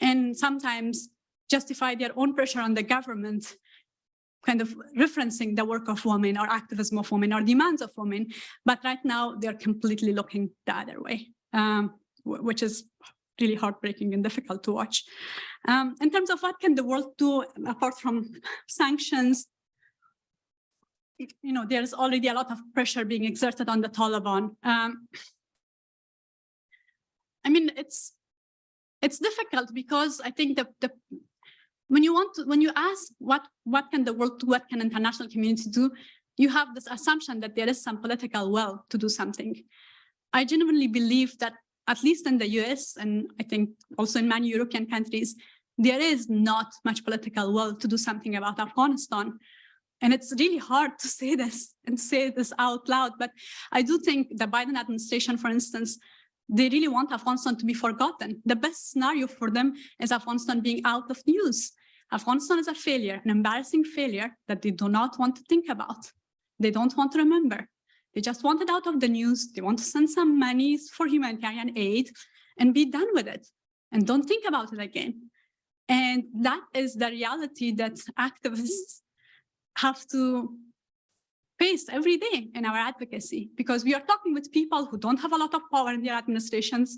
And sometimes justify their own pressure on the government, kind of referencing the work of women or activism of women or demands of women. But right now they're completely looking the other way, um, which is really heartbreaking and difficult to watch. Um, in terms of what can the world do apart from sanctions, you know, there's already a lot of pressure being exerted on the Taliban. Um, I mean, it's it's difficult because I think the, the when you want to when you ask what what can the world do, what can international community do, you have this assumption that there is some political will to do something. I genuinely believe that at least in the US and I think also in many European countries, there is not much political will to do something about Afghanistan. And it's really hard to say this and say this out loud, but I do think the Biden administration, for instance, they really want Afghanistan to be forgotten. The best scenario for them is Afghanistan being out of news. Afghanistan is a failure, an embarrassing failure that they do not want to think about. They don't want to remember. They just want it out of the news. They want to send some money for humanitarian aid and be done with it and don't think about it again. And that is the reality that activists have to every day in our advocacy because we are talking with people who don't have a lot of power in their administrations.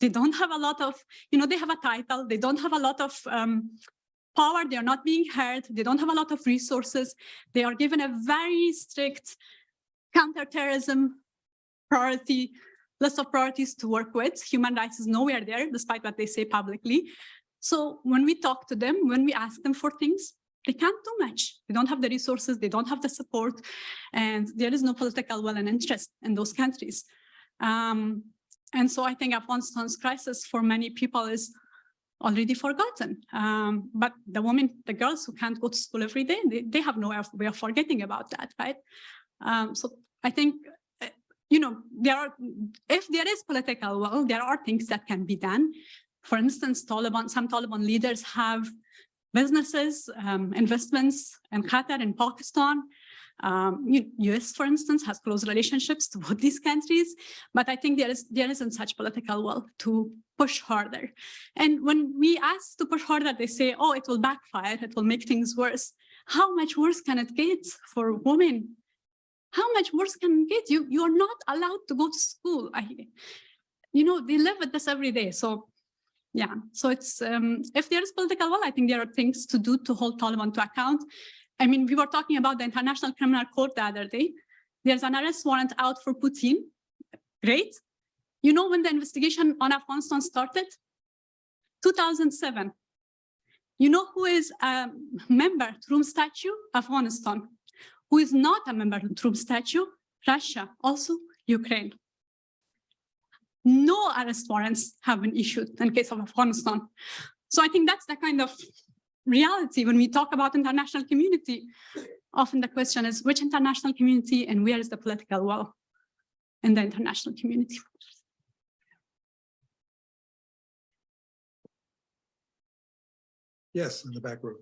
They don't have a lot of, you know, they have a title, they don't have a lot of um, power, they are not being heard, they don't have a lot of resources. They are given a very strict counterterrorism priority list of priorities to work with. Human rights is nowhere there, despite what they say publicly. So when we talk to them, when we ask them for things, they can't do much. They don't have the resources, they don't have the support, and there is no political will and interest in those countries. Um, and so I think Afghanistan's crisis for many people is already forgotten. Um, but the women, the girls who can't go to school every day, they, they have no way of forgetting about that, right? Um, so I think, uh, you know, there are, if there is political will, there are things that can be done. For instance, Taliban, some Taliban leaders have businesses, um, investments in Qatar and Pakistan. Um, US, for instance, has close relationships to both these countries, but I think there is there isn't such political will to push harder. And when we ask to push harder, they say, "Oh, it will backfire. It will make things worse." How much worse can it get for women? How much worse can it get? You you are not allowed to go to school. I, you know, they live with this every day. So yeah, so it's um, if there is political will, I think there are things to do to hold Taliban to account. I mean, we were talking about the International Criminal Court the other day. There's an arrest warrant out for Putin. Great. You know when the investigation on Afghanistan started? 2007. You know who is a member to Rome Statute? Afghanistan. Who is not a member to Rome Statute? Russia, also Ukraine no arrest warrants have been issued in case of Afghanistan. So I think that's the kind of reality when we talk about international community. Often the question is which international community and where is the political will in the international community? Yes, in the back row.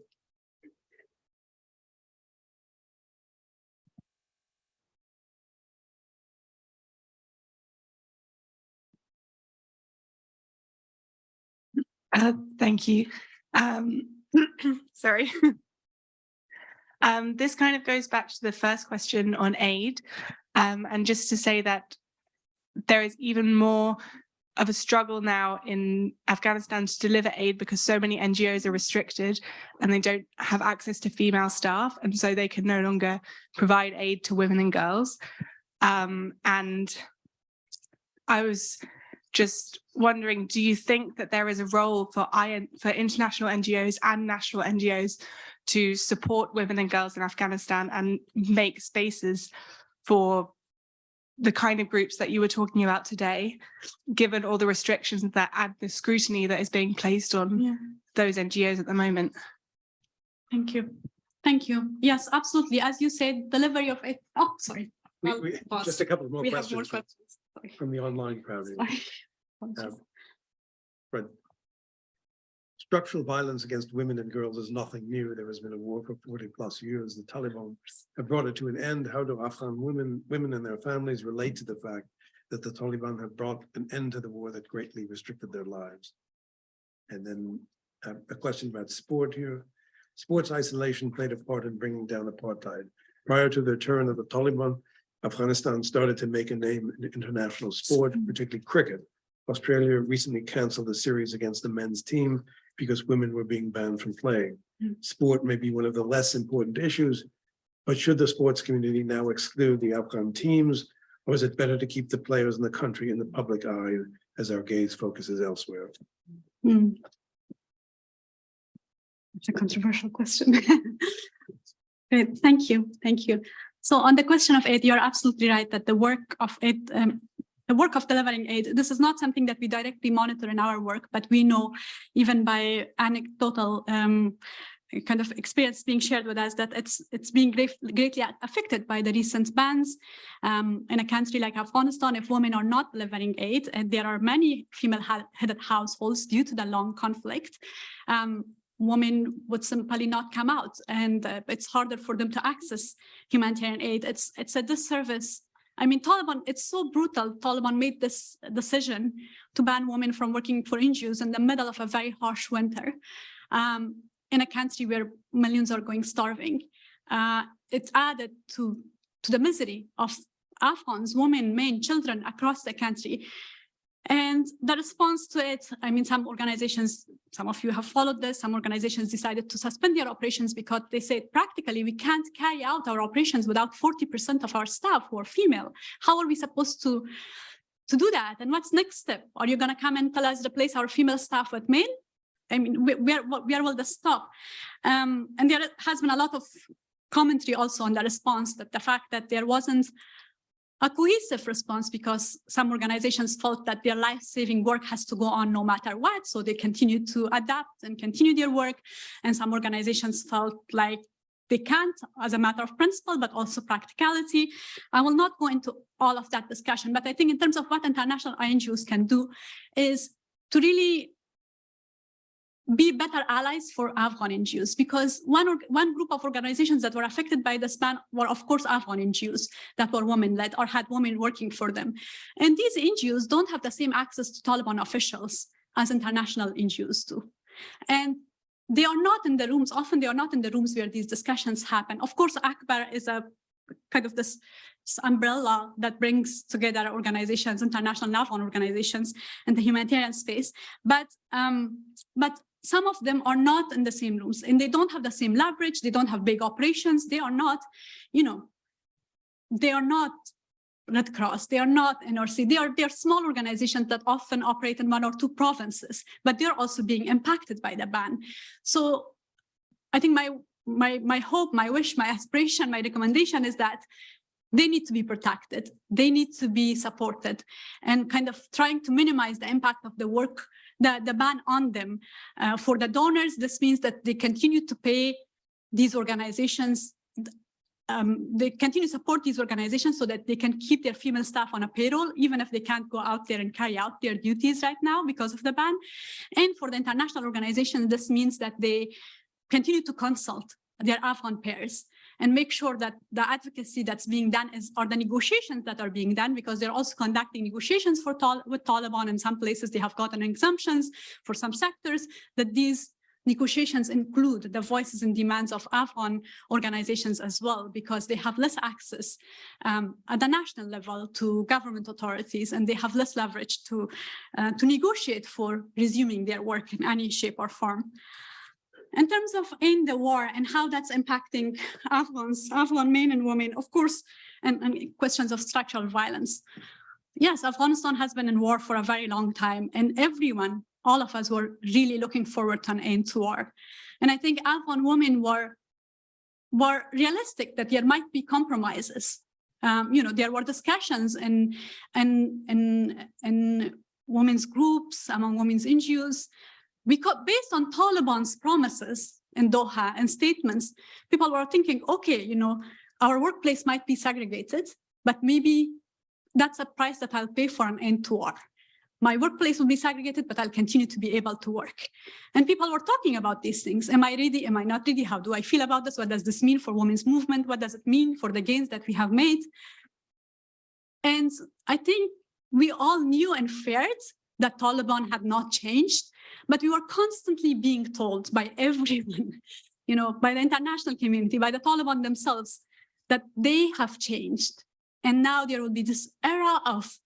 Uh, thank you. Um, sorry. um, this kind of goes back to the first question on aid. Um, and just to say that there is even more of a struggle now in Afghanistan to deliver aid because so many NGOs are restricted and they don't have access to female staff. And so they can no longer provide aid to women and girls. Um, and I was just wondering, do you think that there is a role for, for international NGOs and national NGOs to support women and girls in Afghanistan and make spaces for the kind of groups that you were talking about today, given all the restrictions that and the scrutiny that is being placed on yeah. those NGOs at the moment? Thank you. Thank you. Yes, absolutely. As you said, delivery of it. Oh, sorry. We, we, just a couple more we questions. More questions. Sorry. From the online crowd. Um, but structural violence against women and girls is nothing new. There has been a war for 40 plus years. The Taliban have brought it to an end. How do Afghan women, women and their families relate to the fact that the Taliban have brought an end to the war that greatly restricted their lives? And then uh, a question about sport here. Sports isolation played a part in bringing down apartheid. Prior to the turn of the Taliban, Afghanistan started to make a name in international sport, particularly cricket. Australia recently canceled a series against the men's team because women were being banned from playing. Mm. Sport may be one of the less important issues, but should the sports community now exclude the Afghan teams, or is it better to keep the players in the country in the public eye as our gaze focuses elsewhere? Mm. It's a controversial question. Great, thank you, thank you. So on the question of aid, you're absolutely right that the work of aid um, the work of delivering aid. This is not something that we directly monitor in our work, but we know even by anecdotal um, kind of experience being shared with us that it's it's being greatly affected by the recent bans um, in a country like Afghanistan. If women are not delivering aid, and there are many female-headed households due to the long conflict, um, women would simply not come out, and uh, it's harder for them to access humanitarian aid. It's it's a disservice. I mean, Taliban, it's so brutal. Taliban made this decision to ban women from working for NGOs in the middle of a very harsh winter. Um, in a country where millions are going starving. Uh, it's added to, to the misery of Afghans, women, men, children across the country. And the response to it, I mean, some organizations, some of you have followed this, some organizations decided to suspend their operations because they said practically we can't carry out our operations without 40% of our staff who are female. How are we supposed to, to do that? And what's next step? Are you gonna come and tell us replace our female staff with men? I mean, where, where will this stop? Um, and there has been a lot of commentary also on the response that the fact that there wasn't a cohesive response because some organizations felt that their life-saving work has to go on no matter what. So they continue to adapt and continue their work. And some organizations felt like they can't as a matter of principle, but also practicality. I will not go into all of that discussion, but I think in terms of what international NGOs can do is to really be better allies for Afghan NGOs because one, one group of organizations that were affected by the ban were, of course, Afghan NGOs that were women-led or had women working for them. And these NGOs don't have the same access to Taliban officials as international NGOs do. And they are not in the rooms, often they are not in the rooms where these discussions happen. Of course, ACBAR is a kind of this umbrella that brings together organizations, international Afghan organizations in the humanitarian space. But, um, but some of them are not in the same rooms and they don't have the same leverage. They don't have big operations. They are not, you know, they are not Red Cross, they are not NRC, they are, they are small organizations that often operate in one or two provinces, but they're also being impacted by the ban. So I think my, my, my hope, my wish, my aspiration, my recommendation is that they need to be protected, they need to be supported and kind of trying to minimize the impact of the work the, the ban on them. Uh, for the donors, this means that they continue to pay these organizations um, they continue to support these organizations so that they can keep their female staff on a payroll, even if they can't go out there and carry out their duties right now because of the ban. And for the international organizations, this means that they continue to consult their Afghan peers and make sure that the advocacy that's being done is are the negotiations that are being done because they're also conducting negotiations for with Taliban in some places they have gotten exemptions for some sectors that these negotiations include the voices and demands of Afghan organizations as well, because they have less access um, at the national level to government authorities, and they have less leverage to, uh, to negotiate for resuming their work in any shape or form. In terms of end the war and how that's impacting Afghans, Afghan men and women, of course, and, and questions of structural violence. Yes, Afghanistan has been in war for a very long time, and everyone, all of us were really looking forward to an end to war. And I think Afghan women were, were realistic that there might be compromises. Um, you know, there were discussions in, in, in, in women's groups, among women's NGOs, because based on Taliban's promises in Doha and statements, people were thinking, okay, you know, our workplace might be segregated, but maybe that's a price that I'll pay for an end to war. My workplace will be segregated, but I'll continue to be able to work. And people were talking about these things. Am I ready? Am I not ready? How do I feel about this? What does this mean for women's movement? What does it mean for the gains that we have made? And I think we all knew and feared that Taliban had not changed but we were constantly being told by everyone, you know, by the international community, by the Taliban themselves, that they have changed. And now there will be this era of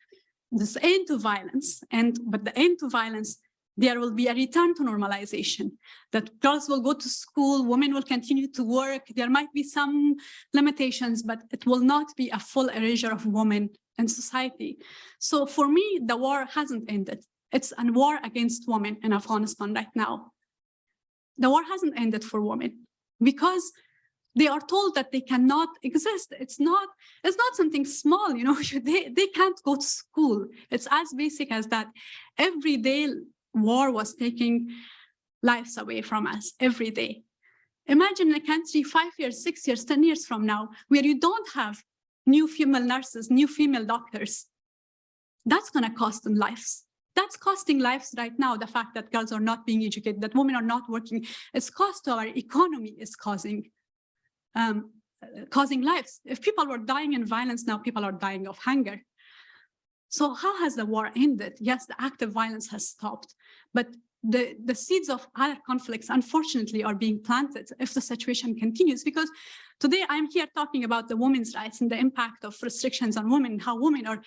this end to violence. And but the end to violence, there will be a return to normalization, that girls will go to school, women will continue to work. There might be some limitations, but it will not be a full erasure of women and society. So for me, the war hasn't ended. It's a war against women in Afghanistan right now. The war hasn't ended for women because they are told that they cannot exist. It's not, it's not something small, you know, they, they can't go to school. It's as basic as that. Every day war was taking lives away from us every day. Imagine a country five years, six years, 10 years from now, where you don't have new female nurses, new female doctors. That's gonna cost them lives. That's costing lives right now, the fact that girls are not being educated, that women are not working. It's cost to our economy is causing um, causing lives. If people were dying in violence, now people are dying of hunger. So how has the war ended? Yes, the active violence has stopped, but the, the seeds of other conflicts, unfortunately, are being planted if the situation continues. Because today I'm here talking about the women's rights and the impact of restrictions on women, how women are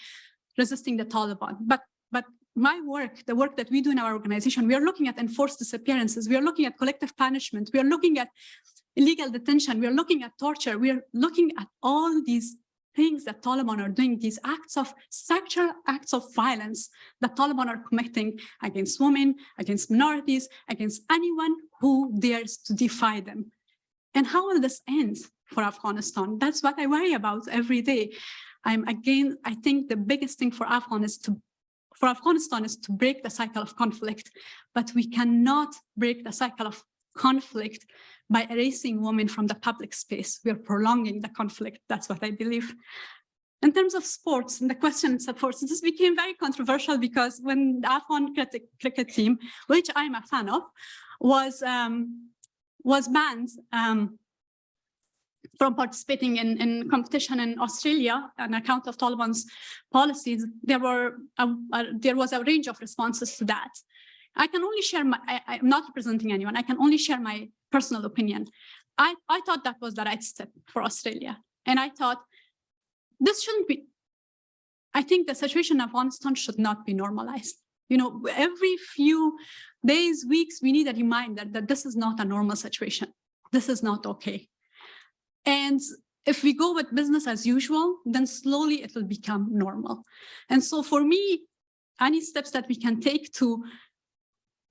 resisting the Taliban. But, but my work, the work that we do in our organization, we are looking at enforced disappearances. We are looking at collective punishment. We are looking at illegal detention. We are looking at torture. We are looking at all these things that Taliban are doing, these acts of sexual acts of violence that Taliban are committing against women, against minorities, against anyone who dares to defy them. And how will this end for Afghanistan? That's what I worry about every day. I'm again, I think the biggest thing for Afghan is to for Afghanistan is to break the cycle of conflict, but we cannot break the cycle of conflict by erasing women from the public space. We are prolonging the conflict. That's what I believe. In terms of sports and the question of sports, this became very controversial because when the Afghan cricket, cricket team, which I'm a fan of, was um, was banned um, from participating in, in competition in Australia on account of Taliban's policies, there were a, a, there was a range of responses to that. I can only share my, I, am not representing anyone. I can only share my personal opinion. I, I thought that was the right step for Australia. And I thought this shouldn't be, I think the situation in Afghanistan should not be normalized. You know, every few days, weeks, we need a reminder that this is not a normal situation. This is not okay. And if we go with business as usual, then slowly it will become normal. And so for me, any steps that we can take to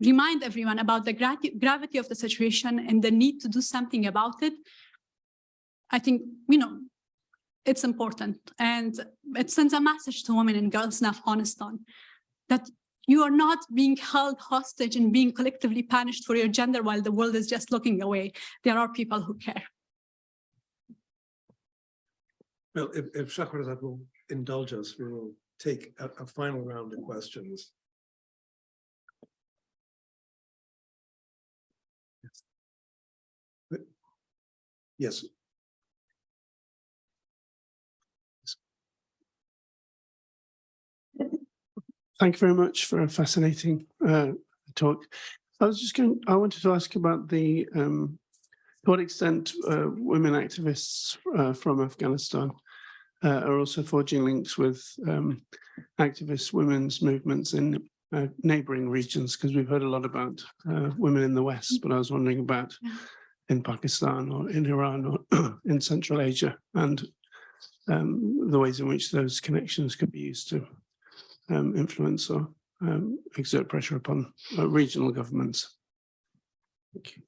remind everyone about the gra gravity of the situation and the need to do something about it, I think, you know, it's important. And it sends a message to women and girls in Afghanistan that you are not being held hostage and being collectively punished for your gender while the world is just looking away. There are people who care. Well, if, if Shahrazad will indulge us, we will take a, a final round of questions. Yes. Thank you very much for a fascinating uh, talk. I was just going, I wanted to ask about the, um, to what extent uh, women activists uh, from Afghanistan uh, are also forging links with um, activist women's movements in uh, neighboring regions, because we've heard a lot about uh, women in the West, but I was wondering about in Pakistan or in Iran or in Central Asia and um, the ways in which those connections could be used to um, influence or um, exert pressure upon uh, regional governments. Thank you.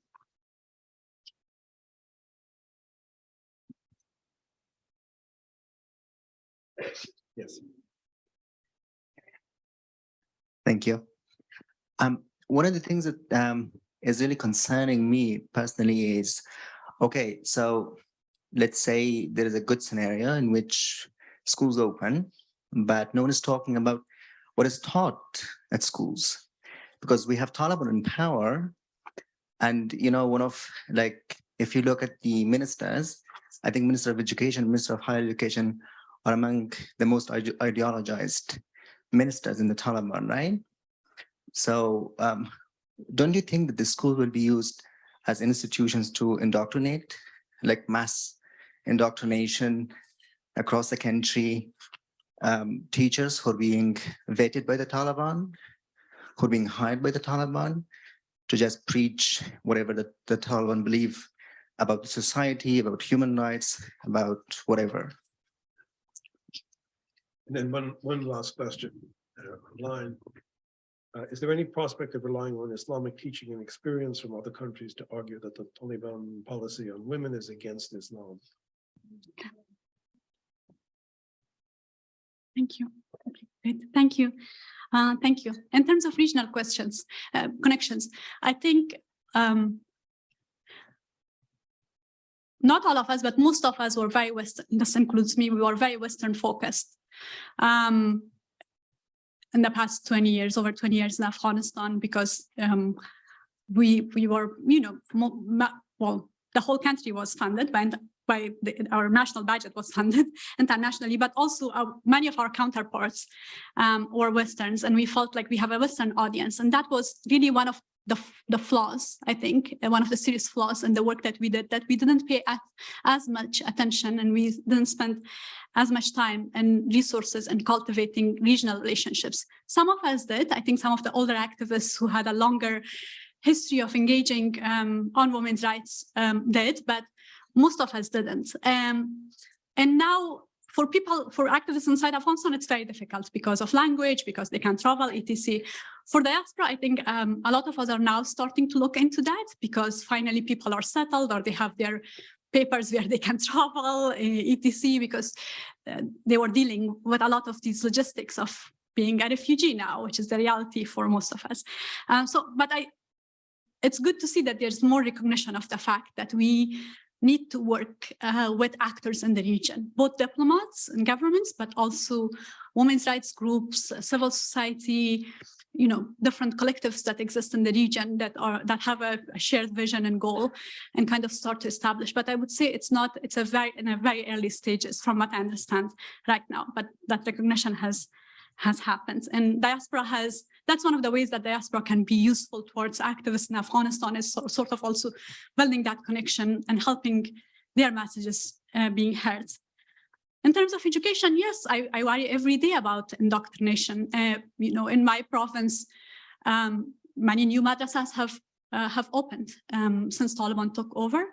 Yes. Thank you. Um, one of the things that um, is really concerning me personally is, okay, so let's say there is a good scenario in which schools open, but no one is talking about what is taught at schools because we have Taliban in power. And, you know, one of like, if you look at the ministers, I think Minister of Education, Minister of Higher Education are among the most ide ideologized ministers in the Taliban, right? So um, don't you think that the school will be used as institutions to indoctrinate, like mass indoctrination across the country, um, teachers who are being vetted by the Taliban, who are being hired by the Taliban to just preach whatever the, the Taliban believe about society, about human rights, about whatever. And then one, one last question uh, online. Uh, is there any prospect of relying on Islamic teaching and experience from other countries to argue that the Taliban policy on women is against Islam? Thank you. Thank you. Uh, thank you. In terms of regional questions, uh, connections, I think um, not all of us, but most of us were very Western. This includes me. We were very Western focused. Um, in the past 20 years, over 20 years in Afghanistan, because um, we we were, you know, well, the whole country was funded by by the, our national budget was funded internationally, but also our, many of our counterparts um, were Westerns, and we felt like we have a Western audience, and that was really one of the, the flaws, I think, uh, one of the serious flaws in the work that we did, that we didn't pay as, as much attention and we didn't spend as much time and resources in cultivating regional relationships. Some of us did. I think some of the older activists who had a longer history of engaging um, on women's rights um, did, but most of us didn't. Um, and now for people, for activists inside Afghanistan, it's very difficult because of language, because they can't travel, etc. For diaspora, I think um, a lot of us are now starting to look into that because finally people are settled or they have their papers where they can travel, etc. Because uh, they were dealing with a lot of these logistics of being a refugee now, which is the reality for most of us. Um, so, but I, it's good to see that there's more recognition of the fact that we need to work uh, with actors in the region, both diplomats and governments, but also women's rights groups, civil society, you know, different collectives that exist in the region that are that have a, a, shared vision and goal and kind of start to establish. But I would say it's not, it's a very in a very early stages from what I understand right now, but that recognition has has happened. And diaspora has, that's one of the ways that diaspora can be useful towards activists in Afghanistan is so, sort of also building that connection and helping their messages uh, being heard. In terms of education, yes, I, I worry every day about indoctrination. Uh, you know, in my province, um, many new madrasas have uh, have opened um, since Taliban took over.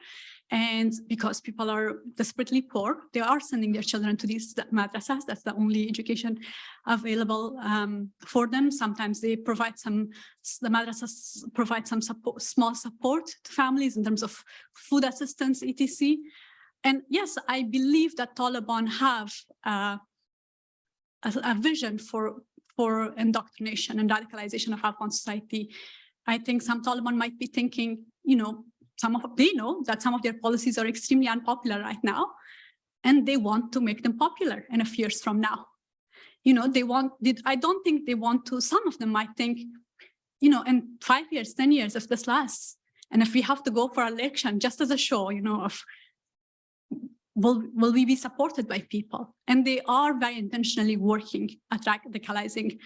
And because people are desperately poor, they are sending their children to these madrasas. That's the only education available um, for them. Sometimes they provide some, the madrasas provide some support, small support to families in terms of food assistance, etc. And yes, I believe that Taliban have uh, a, a vision for, for indoctrination and radicalization of Afghan society. I think some Taliban might be thinking, you know, some of they know that some of their policies are extremely unpopular right now, and they want to make them popular in a few years from now. You know, they want, I don't think they want to, some of them might think, you know, in five years, 10 years, if this lasts, and if we have to go for election just as a show, you know, of will, will we be supported by people? And they are very intentionally working at radicalizing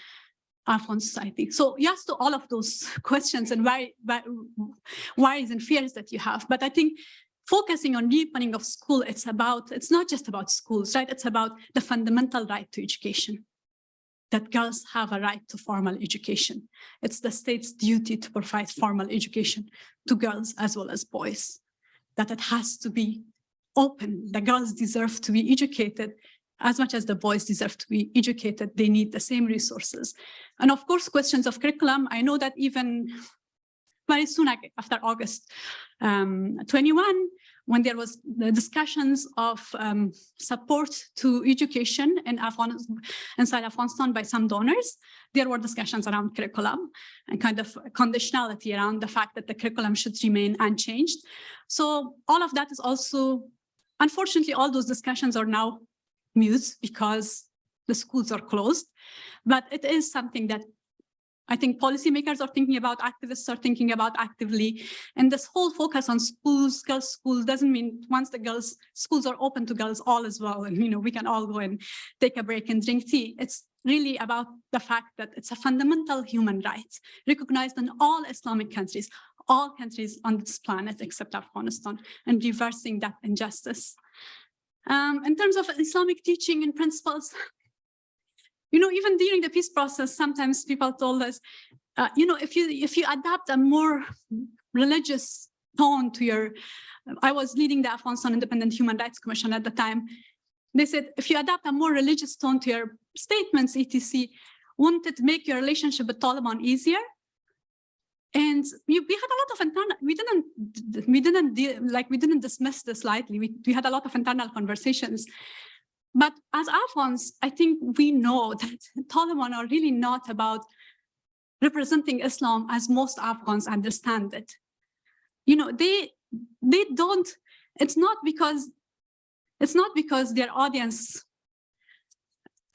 Afghan society. So yes to all of those questions and why, why, worries and fears that you have. But I think focusing on reopening of school, it's about, it's not just about schools, right? It's about the fundamental right to education, that girls have a right to formal education. It's the state's duty to provide formal education to girls as well as boys, that it has to be open. The girls deserve to be educated as much as the boys deserve to be educated, they need the same resources. And of course, questions of curriculum, I know that even very soon after August um, 21, when there was the discussions of um, support to education in Afghanistan, inside Afghanistan by some donors, there were discussions around curriculum and kind of conditionality around the fact that the curriculum should remain unchanged. So all of that is also, unfortunately, all those discussions are now mute because the schools are closed. But it is something that I think policymakers are thinking about, activists are thinking about actively. And this whole focus on schools, girls' schools doesn't mean once the girls' schools are open to girls, all is well. And, you know, we can all go and take a break and drink tea. It's really about the fact that it's a fundamental human right recognized in all Islamic countries, all countries on this planet except Afghanistan, and reversing that injustice. Um, in terms of Islamic teaching and principles, you know, even during the peace process, sometimes people told us, uh, you know, if you if you adapt a more religious tone to your, I was leading the Afghanistan Independent Human Rights Commission at the time. They said, if you adapt a more religious tone to your statements, etc., won't it make your relationship with Taliban easier. And we, we had a lot of internal, we didn't, we didn't, like, we didn't dismiss this lightly. We, we had a lot of internal conversations. But as Afghans, I think we know that Taliban are really not about representing Islam as most Afghans understand it. You know, they, they don't, it's not because, it's not because their audience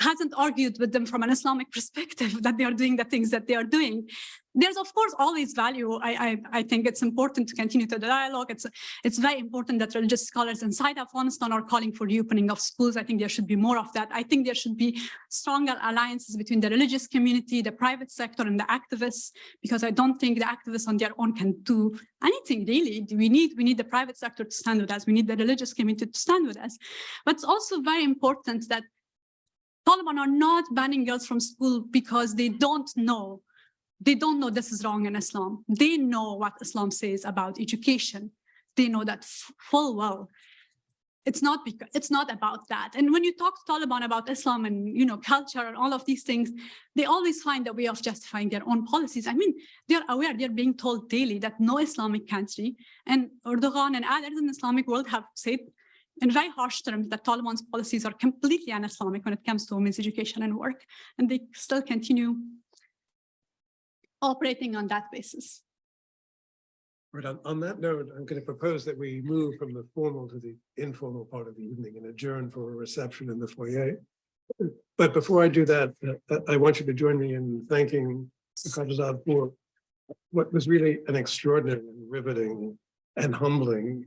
hasn't argued with them from an Islamic perspective that they are doing the things that they are doing. There's of course always value. I, I, I think it's important to continue the dialogue. It's, it's very important that religious scholars inside Afghanistan are calling for reopening of schools. I think there should be more of that. I think there should be stronger alliances between the religious community, the private sector and the activists, because I don't think the activists on their own can do anything really. We need, we need the private sector to stand with us. We need the religious community to stand with us. But it's also very important that Taliban are not banning girls from school because they don't know. They don't know this is wrong in Islam. They know what Islam says about education. They know that full well. It's not because it's not about that. And when you talk to Taliban about Islam and you know culture and all of these things, they always find a way of justifying their own policies. I mean, they're aware, they're being told daily that no Islamic country and Erdogan and others in the Islamic world have said in very harsh terms that Taliban's policies are completely un-Islamic when it comes to women's education and work, and they still continue operating on that basis. Right, on, on that note, I'm going to propose that we move from the formal to the informal part of the evening and adjourn for a reception in the foyer. But before I do that, uh, I want you to join me in thanking Khadijah for what was really an extraordinary and riveting and humbling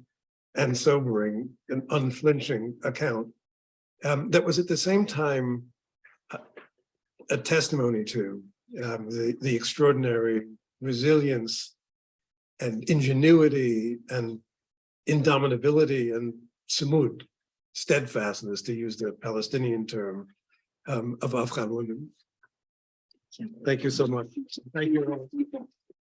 and sobering and unflinching account um, that was at the same time uh, a testimony to um, the, the extraordinary resilience and ingenuity and indomitability and sumud, steadfastness, to use the Palestinian term, um, of Afghan women. Thank you so much. Thank you all.